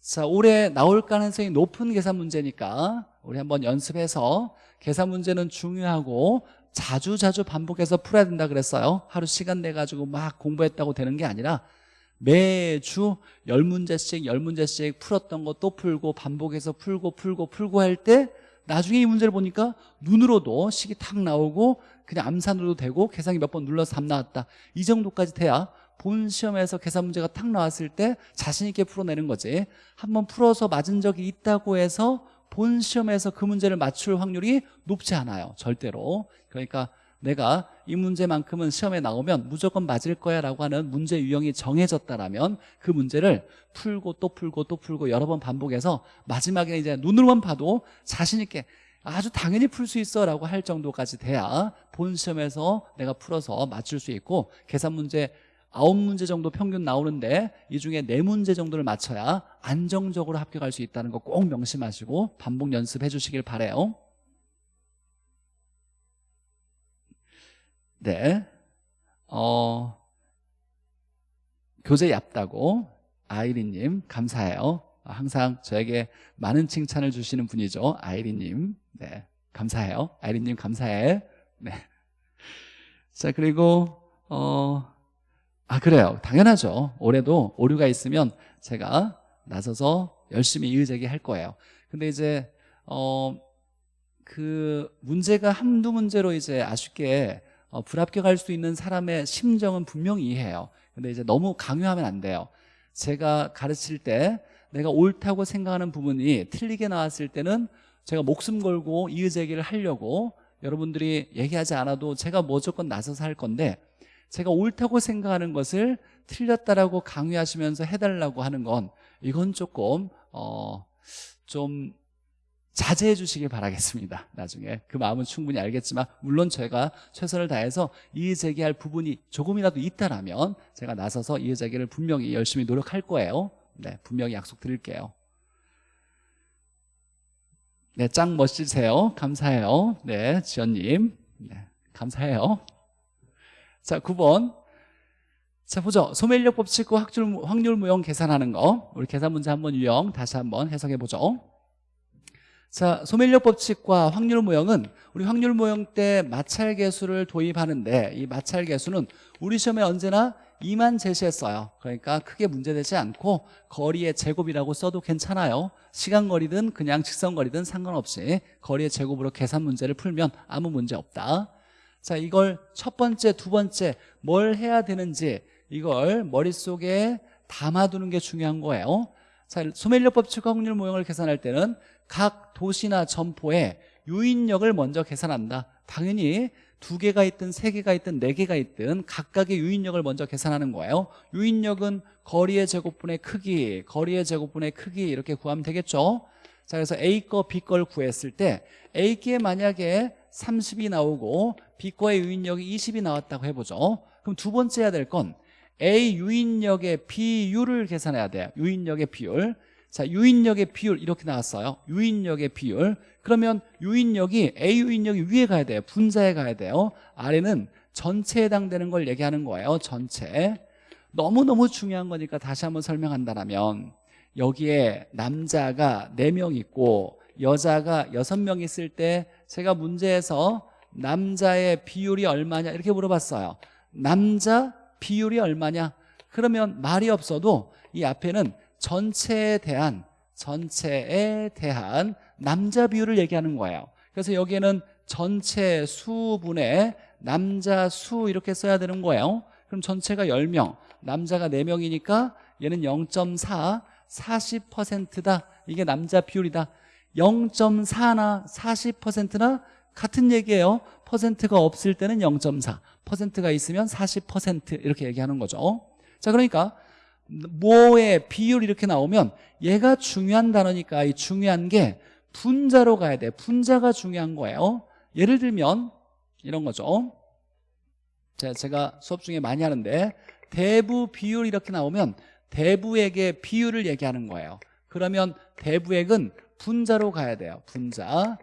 자 올해 나올 가능성이 높은 계산 문제니까 우리 한번 연습해서 계산 문제는 중요하고 자주 자주 반복해서 풀어야 된다 그랬어요. 하루 시간 내 가지고 막 공부했다고 되는 게 아니라 매주 열문제씩열문제씩 풀었던 거 또 풀고 반복해서 풀고 풀고 풀고 할 때 나중에 이 문제를 보니까 눈으로도 식이 탁 나오고 그냥 암산으로도 되고 계산기 몇 번 눌러서 답 나왔다. 이 정도까지 돼야 본 시험에서 계산 문제가 탁 나왔을 때 자신 있게 풀어내는 거지. 한번 풀어서 맞은 적이 있다고 해서 본 시험에서 그 문제를 맞출 확률이 높지 않아요 절대로. 그러니까 내가 이 문제만큼은 시험에 나오면 무조건 맞을 거야 라고 하는 문제 유형이 정해졌다라면 그 문제를 풀고 또 풀고 또 풀고 여러 번 반복해서 마지막에 이제 눈으로만 봐도 자신 있게 아주 당연히 풀 수 있어 라고 할 정도까지 돼야 본 시험에서 내가 풀어서 맞출 수 있고 계산 문제 아홉 문제 정도 평균 나오는데 이 중에 네 문제 정도를 맞춰야 안정적으로 합격할 수 있다는 거 꼭 명심하시고 반복 연습해 주시길 바래요. 네. 어, 교재 얇다고 아이리님 감사해요. 항상 저에게 많은 칭찬을 주시는 분이죠 아이리님. 네 감사해요. 아이리님 감사해. 네. 자 그리고 어, 아 그래요. 당연하죠. 올해도 오류가 있으면 제가 나서서 열심히 이의제기 할 거예요. 근데 이제 어, 그 문제가 한두 문제로 이제 아쉽게 어, 불합격할 수 있는 사람의 심정은 분명히 이해해요. 근데 이제 너무 강요하면 안 돼요. 제가 가르칠 때 내가 옳다고 생각하는 부분이 틀리게 나왔을 때는 제가 목숨 걸고 이의제기를 하려고 여러분들이 얘기하지 않아도 제가 무조건 나서서 할 건데 제가 옳다고 생각하는 것을 틀렸다라고 강요하시면서 해달라고 하는 건 이건 조금 어, 좀 자제해 주시길 바라겠습니다. 나중에. 그 마음은 충분히 알겠지만 물론 제가 최선을 다해서 이의제기할 부분이 조금이라도 있다라면 제가 나서서 이의제기를 분명히 열심히 노력할 거예요. 네, 분명히 약속드릴게요. 네, 짱 멋지세요. 감사해요. 네, 지연님. 네, 감사해요 자 9번. 자 보죠. 소멸력 법칙과 확률, 확률 무형 계산하는 거. 우리 계산 문제 한번 유형 다시 한번 해석해 보죠. 자 소멸력 법칙과 확률 모형은 우리 확률 모형 때 마찰 계수를 도입하는데 이 마찰 계수는 우리 시험에 언제나 2만 제시했어요. 그러니까 크게 문제되지 않고 거리의 제곱이라고 써도 괜찮아요. 시간 거리든 그냥 직선 거리든 상관없이 거리의 제곱으로 계산 문제를 풀면 아무 문제 없다 자 이걸 첫 번째 두 번째 뭘 해야 되는지 이걸 머릿속에 담아두는 게 중요한 거예요. 자 소멸력 법칙과 확률 모형을 계산할 때는 각 도시나 점포에 유인력을 먼저 계산한다. 당연히 두 개가 있든 세 개가 있든 네 개가 있든 각각의 유인력을 먼저 계산하는 거예요. 유인력은 거리의 제곱분의 크기 거리의 제곱분의 크기 이렇게 구하면 되겠죠? 자 그래서 A 거 B 걸 구했을 때 A 게 만약에 30이 나오고 B 거의 유인력이 20이 나왔다고 해보죠. 그럼 두 번째 해야 될 건 A 유인력의 비율을 계산해야 돼요. 유인력의 비율. 자 유인력의 비율 이렇게 나왔어요. 유인력의 비율. 그러면 유인력이 A 유인력이 위에 가야 돼요. 분자에 가야 돼요. 아래는 전체에 해당되는 걸 얘기하는 거예요. 전체. 너무너무 중요한 거니까 다시 한번 설명한다면 여기에 남자가 4명 있고 여자가 6명 있을 때 제가 문제에서 남자의 비율이 얼마냐? 이렇게 물어봤어요. 남자 비율이 얼마냐? 그러면 말이 없어도 이 앞에는 전체에 대한 전체에 대한 남자 비율을 얘기하는 거예요. 그래서 여기에는 전체 수분의 남자 수 이렇게 써야 되는 거예요. 그럼 전체가 10명 남자가 4명이니까 얘는 0.4 40%다. 이게 남자 비율이다. 0.4나 40%나 같은 얘기예요. 퍼센트가 없을 때는 0.4 퍼센트가 있으면 40% 이렇게 얘기하는 거죠. 자 그러니까 뭐의 비율 이렇게 나오면 얘가 중요한 단어니까 이 중요한 게 분자로 가야 돼. 분자가 중요한 거예요. 예를 들면 이런 거죠. 자, 제가 수업 중에 많이 하는데 대부 비율 이렇게 나오면 대부액의 비율을 얘기하는 거예요. 그러면 대부액은 분자로 가야 돼요. 분자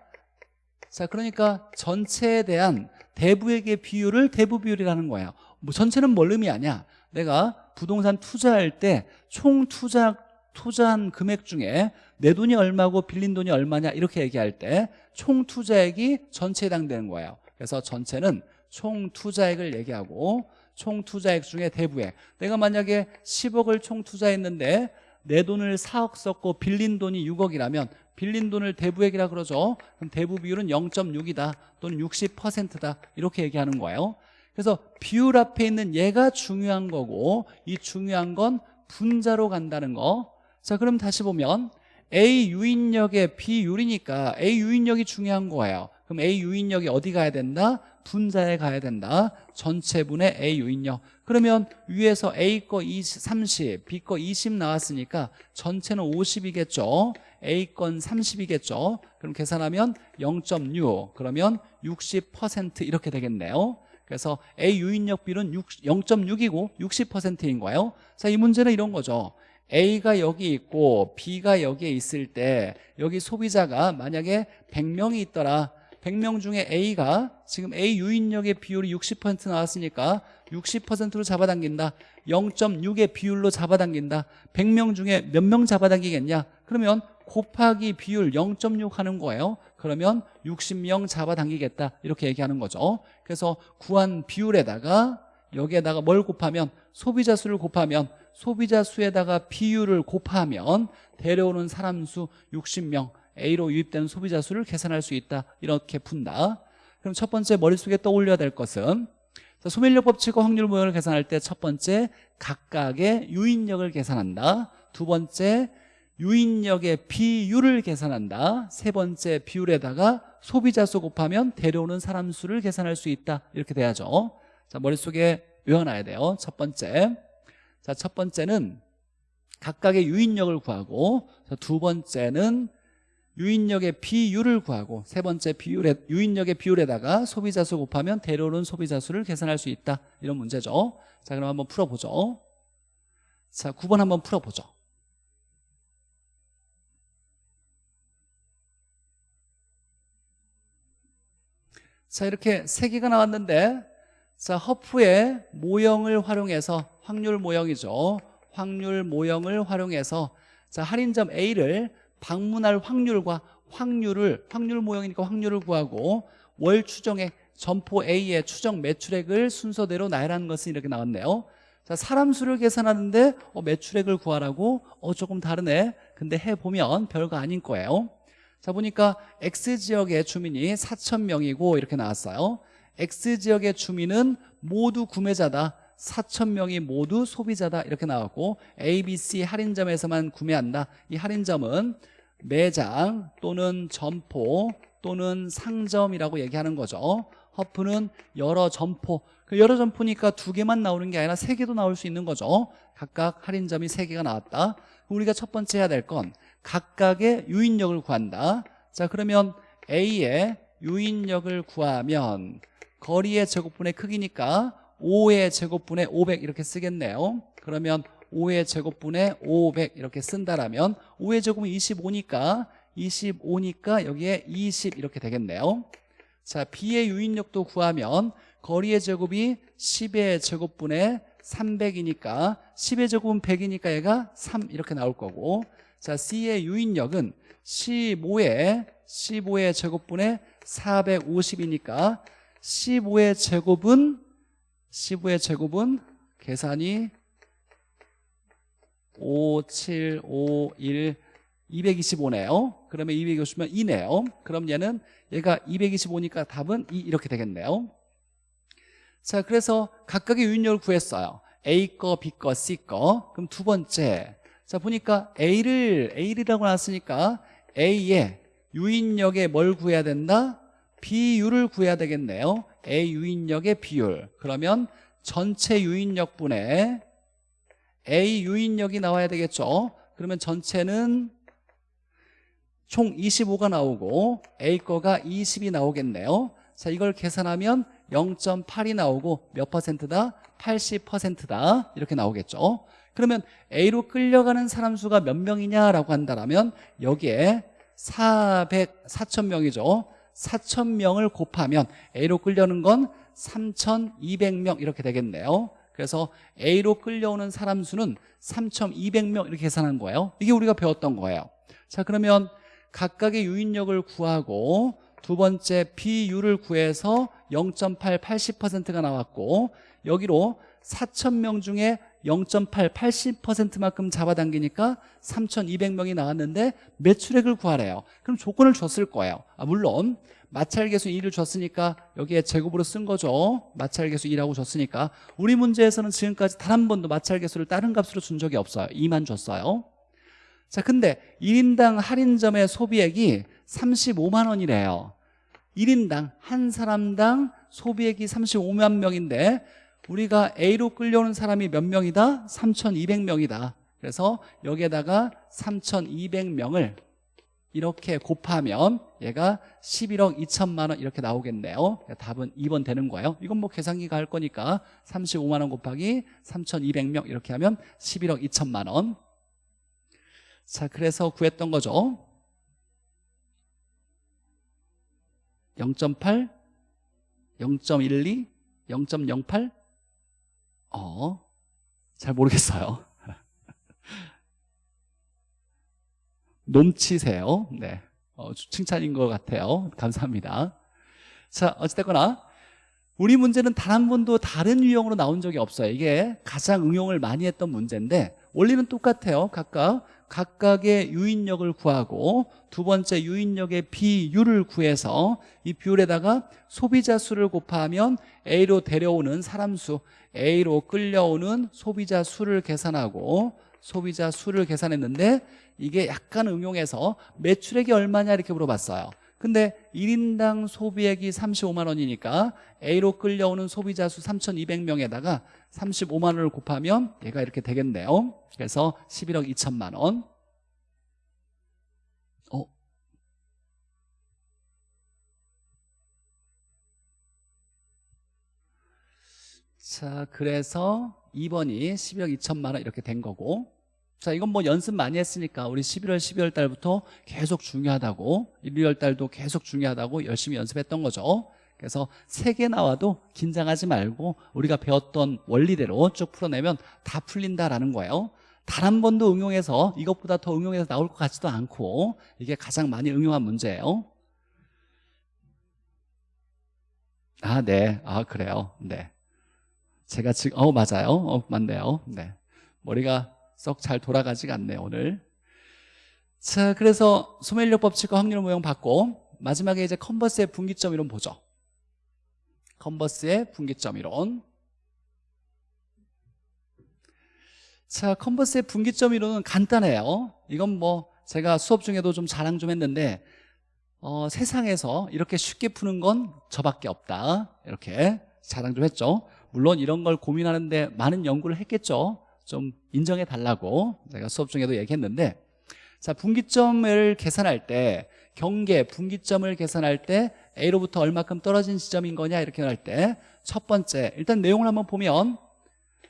자 그러니까 전체에 대한 대부액의 비율을 대부 비율이라는 거예요. 뭐 전체는 뭘 의미하냐? 내가 부동산 투자할 때 총 투자 투자한 금액 중에 내 돈이 얼마고 빌린 돈이 얼마냐? 이렇게 얘기할 때 총 투자액이 전체에 해당되는 거예요. 그래서 전체는 총 투자액을 얘기하고 총 투자액 중에 대부액 내가 만약에 10억을 총 투자했는데 내 돈을 4억 썼고 빌린 돈이 6억이라면 빌린 돈을 대부액이라 그러죠. 그럼 대부 비율은 0.6이다 또는 60%다. 이렇게 얘기하는 거예요. 그래서 비율 앞에 있는 얘가 중요한 거고 이 중요한 건 분자로 간다는 거자 그럼 다시 보면 A 유인력의 비율이니까 A 유인력이 중요한 거예요. 그럼 A 유인력이 어디 가야 된다? 분자에 가야 된다. 전체분의 A 유인력 그러면 위에서 A 거 20, 30, B 거 20 나왔으니까 전체는 50이겠죠? A 건 30이겠죠? 그럼 계산하면 0.6 그러면 60% 이렇게 되겠네요. 그래서 A 유인력 비율은 0.6이고 60%인 거예요. 자, 이 문제는 이런 거죠. A가 여기 있고 B가 여기에 있을 때 여기 소비자가 만약에 100명이 있더라 100명 중에 A가 지금 A 유인력의 비율이 60% 나왔으니까 60%로 잡아당긴다. 0.6의 비율로 잡아당긴다. 100명 중에 몇 명 잡아당기겠냐? 그러면 곱하기 비율 0.6 하는 거예요. 그러면 60명 잡아당기겠다. 이렇게 얘기하는 거죠. 그래서 구한 비율에다가 여기에다가 뭘 곱하면? 소비자 수를 곱하면 소비자 수에다가 비율을 곱하면 데려오는 사람 수 60명 A로 유입되는 소비자 수를 계산할 수 있다. 이렇게 푼다. 그럼 첫 번째 머릿속에 떠올려야 될 것은 소멸력 법칙과 확률 모형을 계산할 때 첫 번째 각각의 유인력을 계산한다. 두 번째 유인력의 비율을 계산한다. 세 번째 비율에다가 소비자 수 곱하면 데려오는 사람 수를 계산할 수 있다. 이렇게 돼야죠. 자 머릿속에 외워놔야 돼요. 첫 번째. 자 첫 번째는 각각의 유인력을 구하고 두 번째는 유인력의 비율을 구하고 세 번째 비율에, 유인력의 비율에다가 소비자 수 곱하면 데려오는 소비자 수를 계산할 수 있다. 이런 문제죠. 자 그럼 한번 풀어보죠. 자 9번 한번 풀어보죠. 자 이렇게 세 개가 나왔는데 자 허프의 모형을 활용해서 확률 모형이죠. 확률 모형을 활용해서 자 할인점 A를 방문할 확률과 확률을 확률 모형이니까 확률을 구하고 월 추정액 점포 A의 추정 매출액을 순서대로 나열하는 것은 이렇게 나왔네요. 자 사람 수를 계산하는데 어, 매출액을 구하라고? 어 조금 다르네. 근데 해보면 별거 아닌 거예요. 자 보니까 X지역의 주민이 4천명이고 이렇게 나왔어요. X지역의 주민은 모두 구매자다. 4천명이 모두 소비자다. 이렇게 나왔고 ABC 할인점에서만 구매한다. 이 할인점은 매장 또는 점포 또는 상점이라고 얘기하는 거죠. 허프는 여러 점포. 그 여러 점포니까 두 개만 나오는 게 아니라 세 개도 나올 수 있는 거죠. 각각 할인점이 세 개가 나왔다. 우리가 첫 번째 해야 될 건 각각의 유인력을 구한다. 자 그러면 A의 유인력을 구하면 거리의 제곱분의 크기니까 5의 제곱분의 500 이렇게 쓰겠네요. 그러면 5의 제곱분의 500 이렇게 쓴다라면 5의 제곱은 25니까 25니까 여기에 20 이렇게 되겠네요. 자 B의 유인력도 구하면 거리의 제곱이 10의 제곱분의 300이니까 10의 제곱은 100이니까 얘가 3 이렇게 나올 거고. 자 C의 유인력은 15의 15의 제곱분의 450이니까 15의 제곱은 15의 제곱은 계산이 5, 7, 5, 1, 225네요. 그러면 225면 2네요. 그럼 얘는 얘가 225니까 답은 2 이렇게 되겠네요. 자, 그래서 각각의 유인력을 구했어요. A 거, B 거, C 거. 그럼 두 번째. 자, 보니까 A를 A라고 나왔으니까 A의 유인력에 뭘 구해야 된다? 비율을 구해야 되겠네요. A 유인력의 비율. 그러면 전체 유인력분의 A 유인력이 나와야 되겠죠. 그러면 전체는 총 25가 나오고 A 거가 20이 나오겠네요. 자, 이걸 계산하면 0.8이 나오고 몇 퍼센트다? 80%다. 이렇게 나오겠죠. 그러면 A로 끌려가는 사람 수가 몇 명이냐라고 한다면 여기에 400, 4,000명이죠. 4,000명을 곱하면 A로 끌려는 건 3,200명 이렇게 되겠네요. 그래서 A로 끌려오는 사람 수는 3,200명 이렇게 계산한 거예요. 이게 우리가 배웠던 거예요. 자, 그러면 각각의 유인력을 구하고 두 번째 비율을 구해서 0.8, 80%가 나왔고 여기로 4,000명 중에 0.8, 80%만큼 잡아당기니까 3,200명이 나왔는데 매출액을 구하래요. 그럼 조건을 줬을 거예요. 아, 물론 마찰계수 2를 줬으니까 여기에 제곱으로 쓴 거죠. 마찰계수 2라고 줬으니까 우리 문제에서는 지금까지 단 한 번도 마찰계수를 다른 값으로 준 적이 없어요. 2만 줬어요. 자, 근데 1인당 할인점의 소비액이 35만 원이래요. 1인당 한 사람당 소비액이 35만 명인데 우리가 A로 끌려오는 사람이 몇 명이다? 3,200명이다. 그래서 여기에다가 3,200명을 이렇게 곱하면 얘가 11억 2천만 원 이렇게 나오겠네요. 답은 2번 되는 거예요. 이건 뭐 계산기가 할 거니까 35만 원 곱하기 3,200명 이렇게 하면 11억 2천만 원. 자, 그래서 구했던 거죠. 0.8, 0.12, 0.08? 어, 잘 모르겠어요. 넘치세요. 네. 어, 칭찬인 것 같아요. 감사합니다. 자, 어찌됐거나 우리 문제는 단 한 번도 다른 유형으로 나온 적이 없어요. 이게 가장 응용을 많이 했던 문제인데 원리는 똑같아요. 각각 각각의 유인력을 구하고 두 번째 유인력의 비율을 구해서 이 비율에다가 소비자 수를 곱하면 A로 데려오는 사람 수 A로 끌려오는 소비자 수를 계산하고 소비자 수를 계산했는데 이게 약간 응용해서 매출액이 얼마냐 이렇게 물어봤어요. 근데 1인당 소비액이 35만 원이니까 A로 끌려오는 소비자 수 3,200명에다가 35만 원을 곱하면 얘가 이렇게 되겠네요. 그래서 11억 2천만 원. 어? 자 그래서 2번이 12억 2천만 원 이렇게 된 거고 자 이건 뭐 연습 많이 했으니까 우리 11월 12월 달부터 계속 중요하다고 1, 2월 달도 계속 중요하다고 열심히 연습했던 거죠 그래서 세 개 나와도 긴장하지 말고 우리가 배웠던 원리대로 쭉 풀어내면 다 풀린다라는 거예요 단 한 번도 응용해서 이것보다 더 응용해서 나올 것 같지도 않고 이게 가장 많이 응용한 문제예요 아, 네. 아, 그래요. 네. 제가 지금, 어, 맞아요. 어, 맞네요. 네. 머리가 썩 잘 돌아가지가 않네요, 오늘. 자, 그래서 소멸력 법칙과 확률 모형 받고, 마지막에 이제 컨버스의 분기점 이론 보죠. 컨버스의 분기점 이론. 자, 컨버스의 분기점 이론은 간단해요. 이건 뭐 제가 수업 중에도 좀 자랑 좀 했는데 어, 세상에서 이렇게 쉽게 푸는 건 저밖에 없다. 이렇게 자랑 좀 했죠. 물론 이런 걸 고민하는데 많은 연구를 했겠죠. 좀 인정해 달라고 제가 수업 중에도 얘기했는데 자 분기점을 계산할 때 경계 분기점을 계산할 때 A로부터 얼마큼 떨어진 지점인 거냐 이렇게 할 때 첫 번째 일단 내용을 한번 보면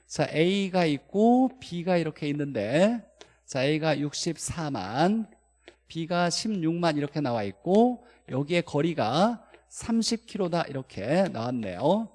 자 A가 있고 B가 이렇게 있는데 자 A가 64만 B가 16만 이렇게 나와 있고 여기에 거리가 30km다 이렇게 나왔네요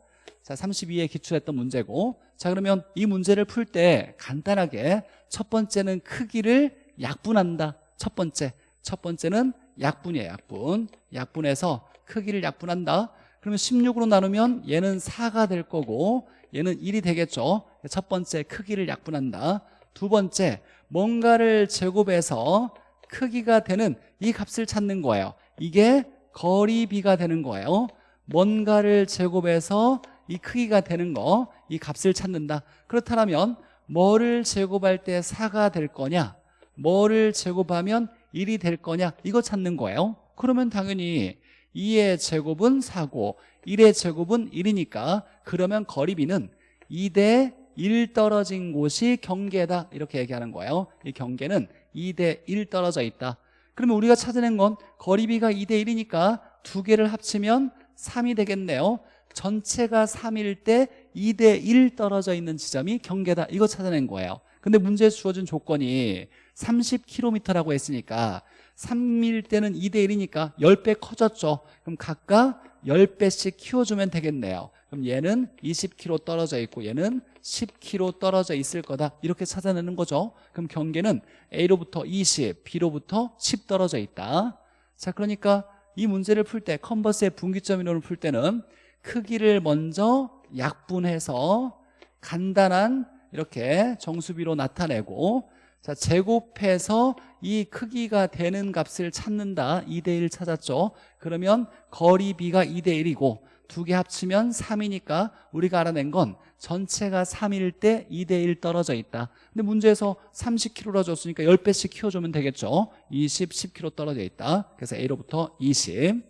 자 32에 기출했던 문제고. 자 그러면 이 문제를 풀 때 간단하게 첫 번째는 크기를 약분한다. 첫 번째. 첫 번째는 약분이에요 약분. 약분해서 크기를 약분한다. 그러면 16으로 나누면 얘는 4가 될 거고 얘는 1이 되겠죠. 첫 번째 크기를 약분한다. 두 번째 뭔가를 제곱해서 크기가 되는 이 값을 찾는 거예요. 이게 거리비가 되는 거예요. 뭔가를 제곱해서 이 크기가 되는 거 이 값을 찾는다. 그렇다면 뭐를 제곱할 때 4가 될 거냐? 뭐를 제곱하면 1이 될 거냐? 이거 찾는 거예요. 그러면 당연히 2의 제곱은 4고 1의 제곱은 1이니까 그러면 거리비는 2대 1 떨어진 곳이 경계다. 이렇게 얘기하는 거예요. 이 경계는 2대 1 떨어져 있다. 그러면 우리가 찾아낸 건 거리비가 2대 1이니까 두 개를 합치면 3이 되겠네요 전체가 3일 때 2대 1 떨어져 있는 지점이 경계다. 이거 찾아낸 거예요. 근데 문제에 주어진 조건이 30km라고 했으니까 3일 때는 2대 1이니까 10배 커졌죠. 그럼 각각 10배씩 키워주면 되겠네요. 그럼 얘는 20km 떨어져 있고 얘는 10km 떨어져 있을 거다. 이렇게 찾아내는 거죠. 그럼 경계는 A로부터 20, B로부터 10 떨어져 있다. 자 그러니까 이 문제를 풀 때 컨버스의 분기점 이론을 풀 때는 크기를 먼저 약분해서 간단한 이렇게 정수비로 나타내고 자 제곱해서 이 크기가 되는 값을 찾는다. 2대1 찾았죠? 그러면 거리비가 2대1이고 두 개 합치면 3이니까 우리가 알아낸 건 전체가 3일 때 2대1 떨어져 있다. 근데 문제에서 30km라 줬으니까 10배씩 키워주면 되겠죠? 20, 10km 떨어져 있다. 그래서 A로부터 20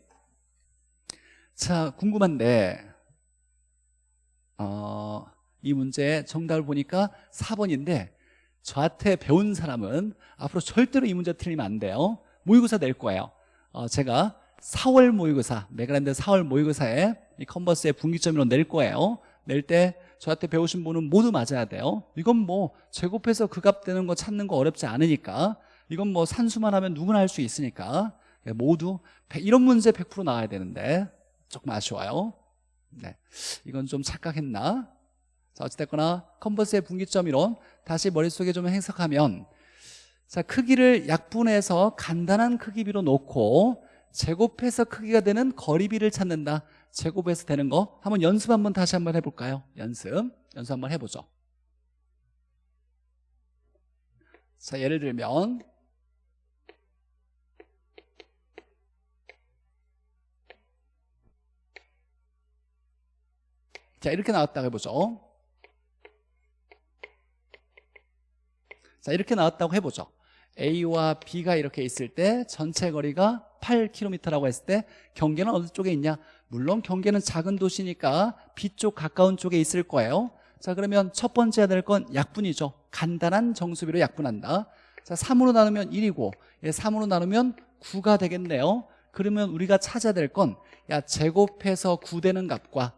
자, 궁금한데 어, 이 문제 정답을 보니까 4번인데 저한테 배운 사람은 앞으로 절대로 이 문제 틀리면 안 돼요. 모의고사 낼 거예요. 어, 제가 4월 모의고사 메가랜드 4월 모의고사에 이 컨버스의 분기점으로 낼 거예요. 낼 때 저한테 배우신 분은 모두 맞아야 돼요. 이건 뭐 제곱해서 그 값 되는 거 찾는 거 어렵지 않으니까. 이건 뭐 산수만 하면 누구나 할 수 있으니까. 모두 이런 문제 100% 나와야 되는데 조금 아쉬워요. 네, 이건 좀 착각했나? 자 어찌됐거나 컨버스의 분기점 이론 다시 머릿속에 좀 해석하면 자 크기를 약분해서 간단한 크기비로 놓고 제곱해서 크기가 되는 거리비를 찾는다. 제곱해서 되는 거? 한번 연습 한번 다시 한번 해볼까요? 연습. 연습 한번 해보죠. 자 예를 들면 자 이렇게 나왔다고 해보죠. 자 이렇게 나왔다고 해보죠. A와 B가 이렇게 있을 때 전체 거리가 8km라고 했을 때 경계는 어느 쪽에 있냐? 물론 경계는 작은 도시니까 B 쪽 가까운 쪽에 있을 거예요. 자 그러면 첫 번째 해야 될 건 약분이죠. 간단한 정수비로 약분한다. 자 3으로 나누면 1이고 3으로 나누면 9가 되겠네요. 그러면 우리가 찾아야 될 건 야 제곱해서 9 되는 값과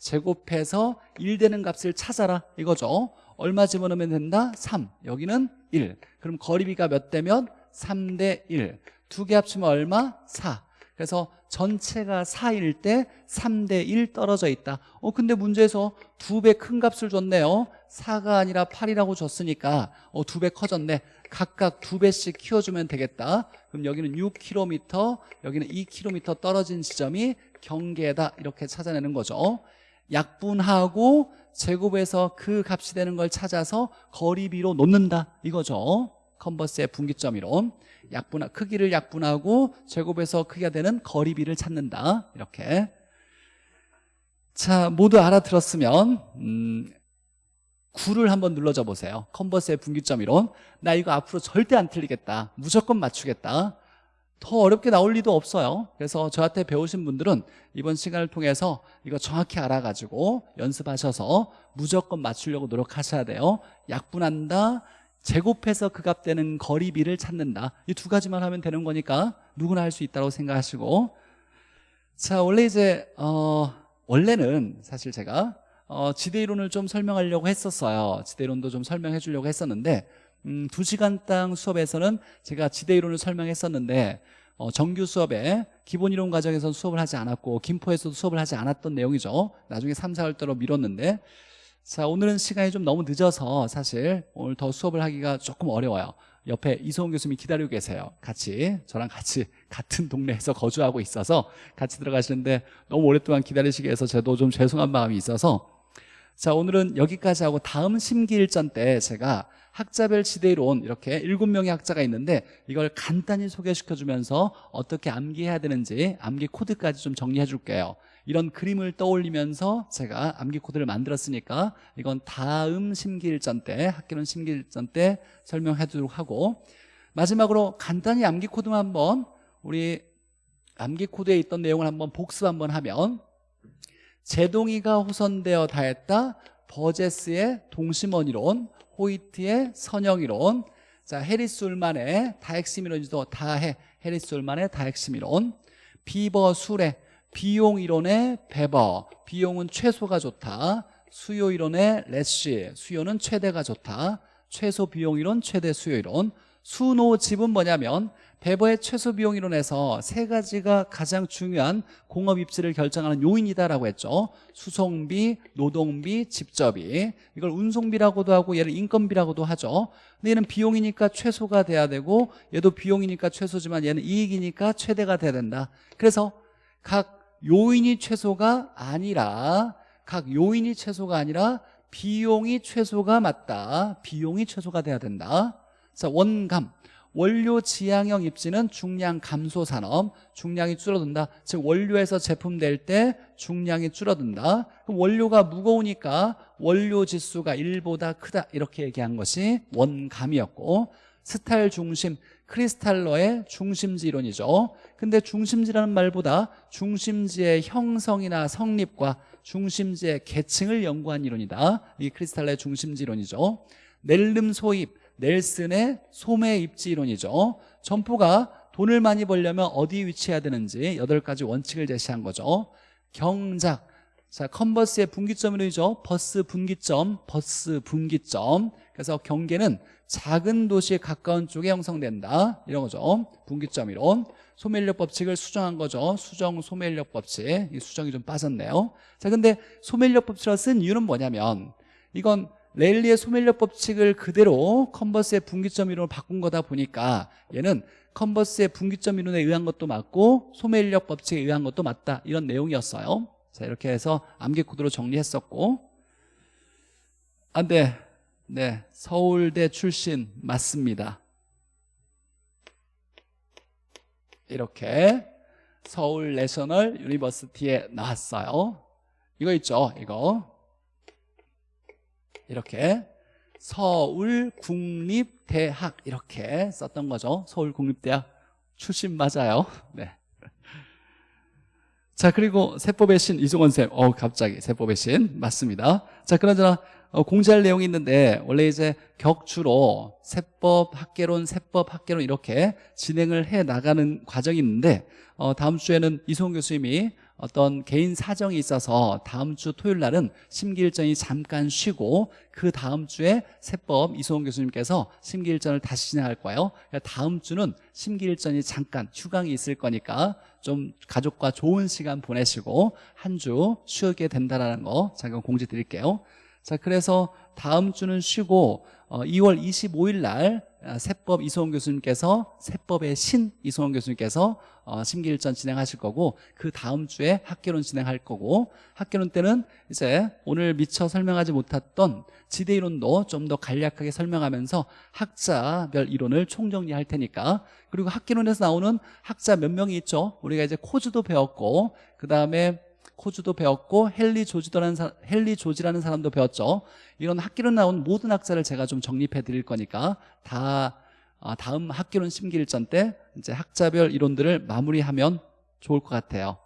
제곱해서 1 되는 값을 찾아라 이거죠. 얼마 집어넣으면 된다? 3 여기는 1 그럼 거리비가 몇 대면? 3 대 1 두 개 합치면 얼마? 4 그래서 전체가 4일 때 3 대 1 떨어져 있다. 어 근데 문제에서 두 배 큰 값을 줬네요. 4가 아니라 8이라고 줬으니까 어 두 배 커졌네. 각각 두 배씩 키워주면 되겠다. 그럼 여기는 6km 여기는 2km 떨어진 지점이 경계다. 이렇게 찾아내는 거죠 약분하고 제곱해서 그 값이 되는 걸 찾아서 거리비로 놓는다 이거죠. 컨버스의 분기점 이론 약분 크기를 약분하고 제곱해서 크기가 되는 거리비를 찾는다. 이렇게. 자 모두 알아들었으면 음, 9를 한번 눌러줘 보세요. 컨버스의 분기점 이론. 나 이거 앞으로 절대 안 틀리겠다. 무조건 맞추겠다 더 어렵게 나올 리도 없어요. 그래서 저한테 배우신 분들은 이번 시간을 통해서 이거 정확히 알아가지고 연습하셔서 무조건 맞추려고 노력하셔야 돼요. 약분한다 제곱해서 그값 되는 거리비를 찾는다. 이 두 가지만 하면 되는 거니까 누구나 할 수 있다고 생각하시고. 자 원래 이제 어, 원래는 사실 제가 어, 지대이론을 좀 설명하려고 했었어요. 지대이론도 좀 설명해 주려고 했었는데 음, 2시간 땅 수업에서는 제가 지대이론을 설명했었는데 어, 정규 수업에 기본이론 과정에서는 수업을 하지 않았고 김포에서도 수업을 하지 않았던 내용이죠. 나중에 3, 4월대로 미뤘는데 자 오늘은 시간이 좀 너무 늦어서 사실 오늘 더 수업을 하기가 조금 어려워요. 옆에 이소은 교수님이 기다리고 계세요. 같이 저랑 같이 같은 동네에서 거주하고 있어서 같이 들어가시는데 너무 오랫동안 기다리시게 해서 저도 좀 죄송한 마음이 있어서 자 오늘은 여기까지 하고 다음 심기일전 때 제가 학자별 지대이론 이렇게 일곱 명의 학자가 있는데 이걸 간단히 소개시켜주면서 어떻게 암기해야 되는지 암기 코드까지 좀 정리해 줄게요. 이런 그림을 떠올리면서 제가 암기 코드를 만들었으니까 이건 다음 심기일전 때 학기론 심기일전 때 설명해 주도록 하고 마지막으로 간단히 암기 코드만 한번 우리 암기 코드에 있던 내용을 한번 복습 한번 하면 제동이가 호선되어 다했다 버제스의 동심원이론 호이트의 선형이론. 자 해리스 울만의 다핵심이론이도 다해. 해리스 울만의 다핵심이론. 비버 수레 비용 이론의 베버. 비용은 최소가 좋다. 수요 이론의 레쉬. 수요는 최대가 좋다. 최소 비용 이론 최대 수요 이론. 수노집은 뭐냐면 베버의 최소 비용이론에서 세 가지가 가장 중요한 공업 입지를 결정하는 요인이다라고 했죠. 수송비, 노동비, 집접비 이걸 운송비라고도 하고 얘를 인건비라고도 하죠. 근데 얘는 비용이니까 최소가 돼야 되고 얘도 비용이니까 최소지만 얘는 이익이니까 최대가 돼야 된다. 그래서 각 요인이 최소가 아니라 각 요인이 최소가 아니라 비용이 최소가 맞다. 비용이 최소가 돼야 된다. 자 원감 원료 지향형 입지는 중량 감소 산업 중량이 줄어든다. 즉 원료에서 제품 될 때 중량이 줄어든다. 그럼 원료가 무거우니까 원료 지수가 1보다 크다. 이렇게 얘기한 것이 원감이었고 스타일 중심 크리스탈러의 중심지 이론이죠. 근데 중심지라는 말보다 중심지의 형성이나 성립과 중심지의 계층을 연구한 이론이다. 이게 크리스탈러의 중심지 이론이죠. 넬름 소입 넬슨의 소매 입지 이론이죠. 점포가 돈을 많이 벌려면 어디 위치해야 되는지 여덟 가지 원칙을 제시한 거죠. 경작. 자 컨버스의 분기점 이론이죠. 버스 분기점 버스 분기점. 그래서 경계는 작은 도시에 가까운 쪽에 형성된다. 이런 거죠. 분기점 이론. 소매인력 법칙을 수정한 거죠. 수정 소매인력 법칙. 이 수정이 좀 빠졌네요. 자 근데 소매인력 법칙을 쓴 이유는 뭐냐면 이건 레일리의 소멸력 법칙을 그대로 컨버스의 분기점 이론으로 바꾼 거다 보니까 얘는 컨버스의 분기점 이론에 의한 것도 맞고 소멸력 법칙에 의한 것도 맞다. 이런 내용이었어요. 자 이렇게 해서 암기 코드로 정리했었고. 아, 네. 네. 서울대 출신 맞습니다. 이렇게 Seoul National University에 나왔어요. 이거 있죠? 이거 이렇게 서울국립대학 이렇게 썼던 거죠 서울국립대학 출신 맞아요 네. 자 그리고 세법의 신 이종원 쌤, 어 갑자기 세법의 신 맞습니다. 자 그나저나 어, 공지할 내용이 있는데 원래 이제 격주로 세법 학개론, 세법 학개론 이렇게 진행을 해 나가는 과정이 있는데 어, 다음 주에는 이송 교수님이 어떤 개인 사정이 있어서 다음 주 토요일 날은 심기일전이 잠깐 쉬고 그 다음 주에 세법 이소원 교수님께서 심기일전을 다시 진행할 거예요. 그러니까 다음 주는 심기일전이 잠깐 휴강이 있을 거니까 좀 가족과 좋은 시간 보내시고 한 주 쉬게 된다는 거 잠깐 공지 드릴게요 자 그래서 다음 주는 쉬고 2월 어, 25일 날 아, 세법 이소원 교수님께서 세법의 신 이소원 교수님께서 어, 심기일전 진행하실 거고 그 다음 주에 학개론 진행할 거고 학개론 때는 이제 오늘 미처 설명하지 못했던 지대이론도 좀 더 간략하게 설명하면서 학자별 이론을 총정리할 테니까 그리고 학개론에서 나오는 학자 몇 명이 있죠? 우리가 이제 코즈도 배웠고 그 다음에 코즈도 배웠고 헨리 조지라는 사, 헨리 조지라는 사람도 배웠죠. 이런 학기론 나온 모든 학자를 제가 좀 정립해 드릴 거니까 다 어, 다음 학기론 심기일전 때 이제 학자별 이론들을 마무리하면 좋을 것 같아요.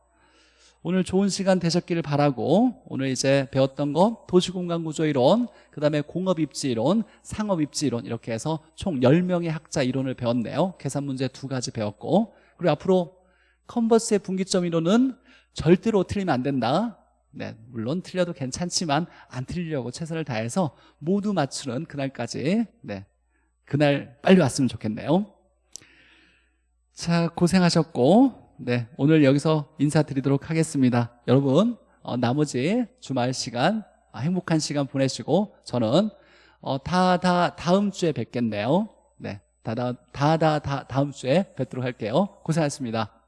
오늘 좋은 시간 되셨기를 바라고 오늘 이제 배웠던 거 도시공간구조 이론 그 다음에 공업입지 이론 상업입지 이론 이렇게 해서 총 10명의 학자 이론을 배웠네요 계산 문제 두 가지 배웠고 그리고 앞으로 컨버스의 분기점 이론은 절대로 틀리면 안 된다. 네, 물론 틀려도 괜찮지만 안 틀리려고 최선을 다해서 모두 맞추는 그날까지 네, 그날 빨리 왔으면 좋겠네요. 자 고생하셨고 네, 오늘 여기서 인사드리도록 하겠습니다. 여러분 어, 나머지 주말 시간 아, 행복한 시간 보내시고 저는 어, 다, 다 다음 주에 뵙겠네요. 네, 다, 다, 다, 다, 다 다음 주에 뵙도록 할게요. 고생하셨습니다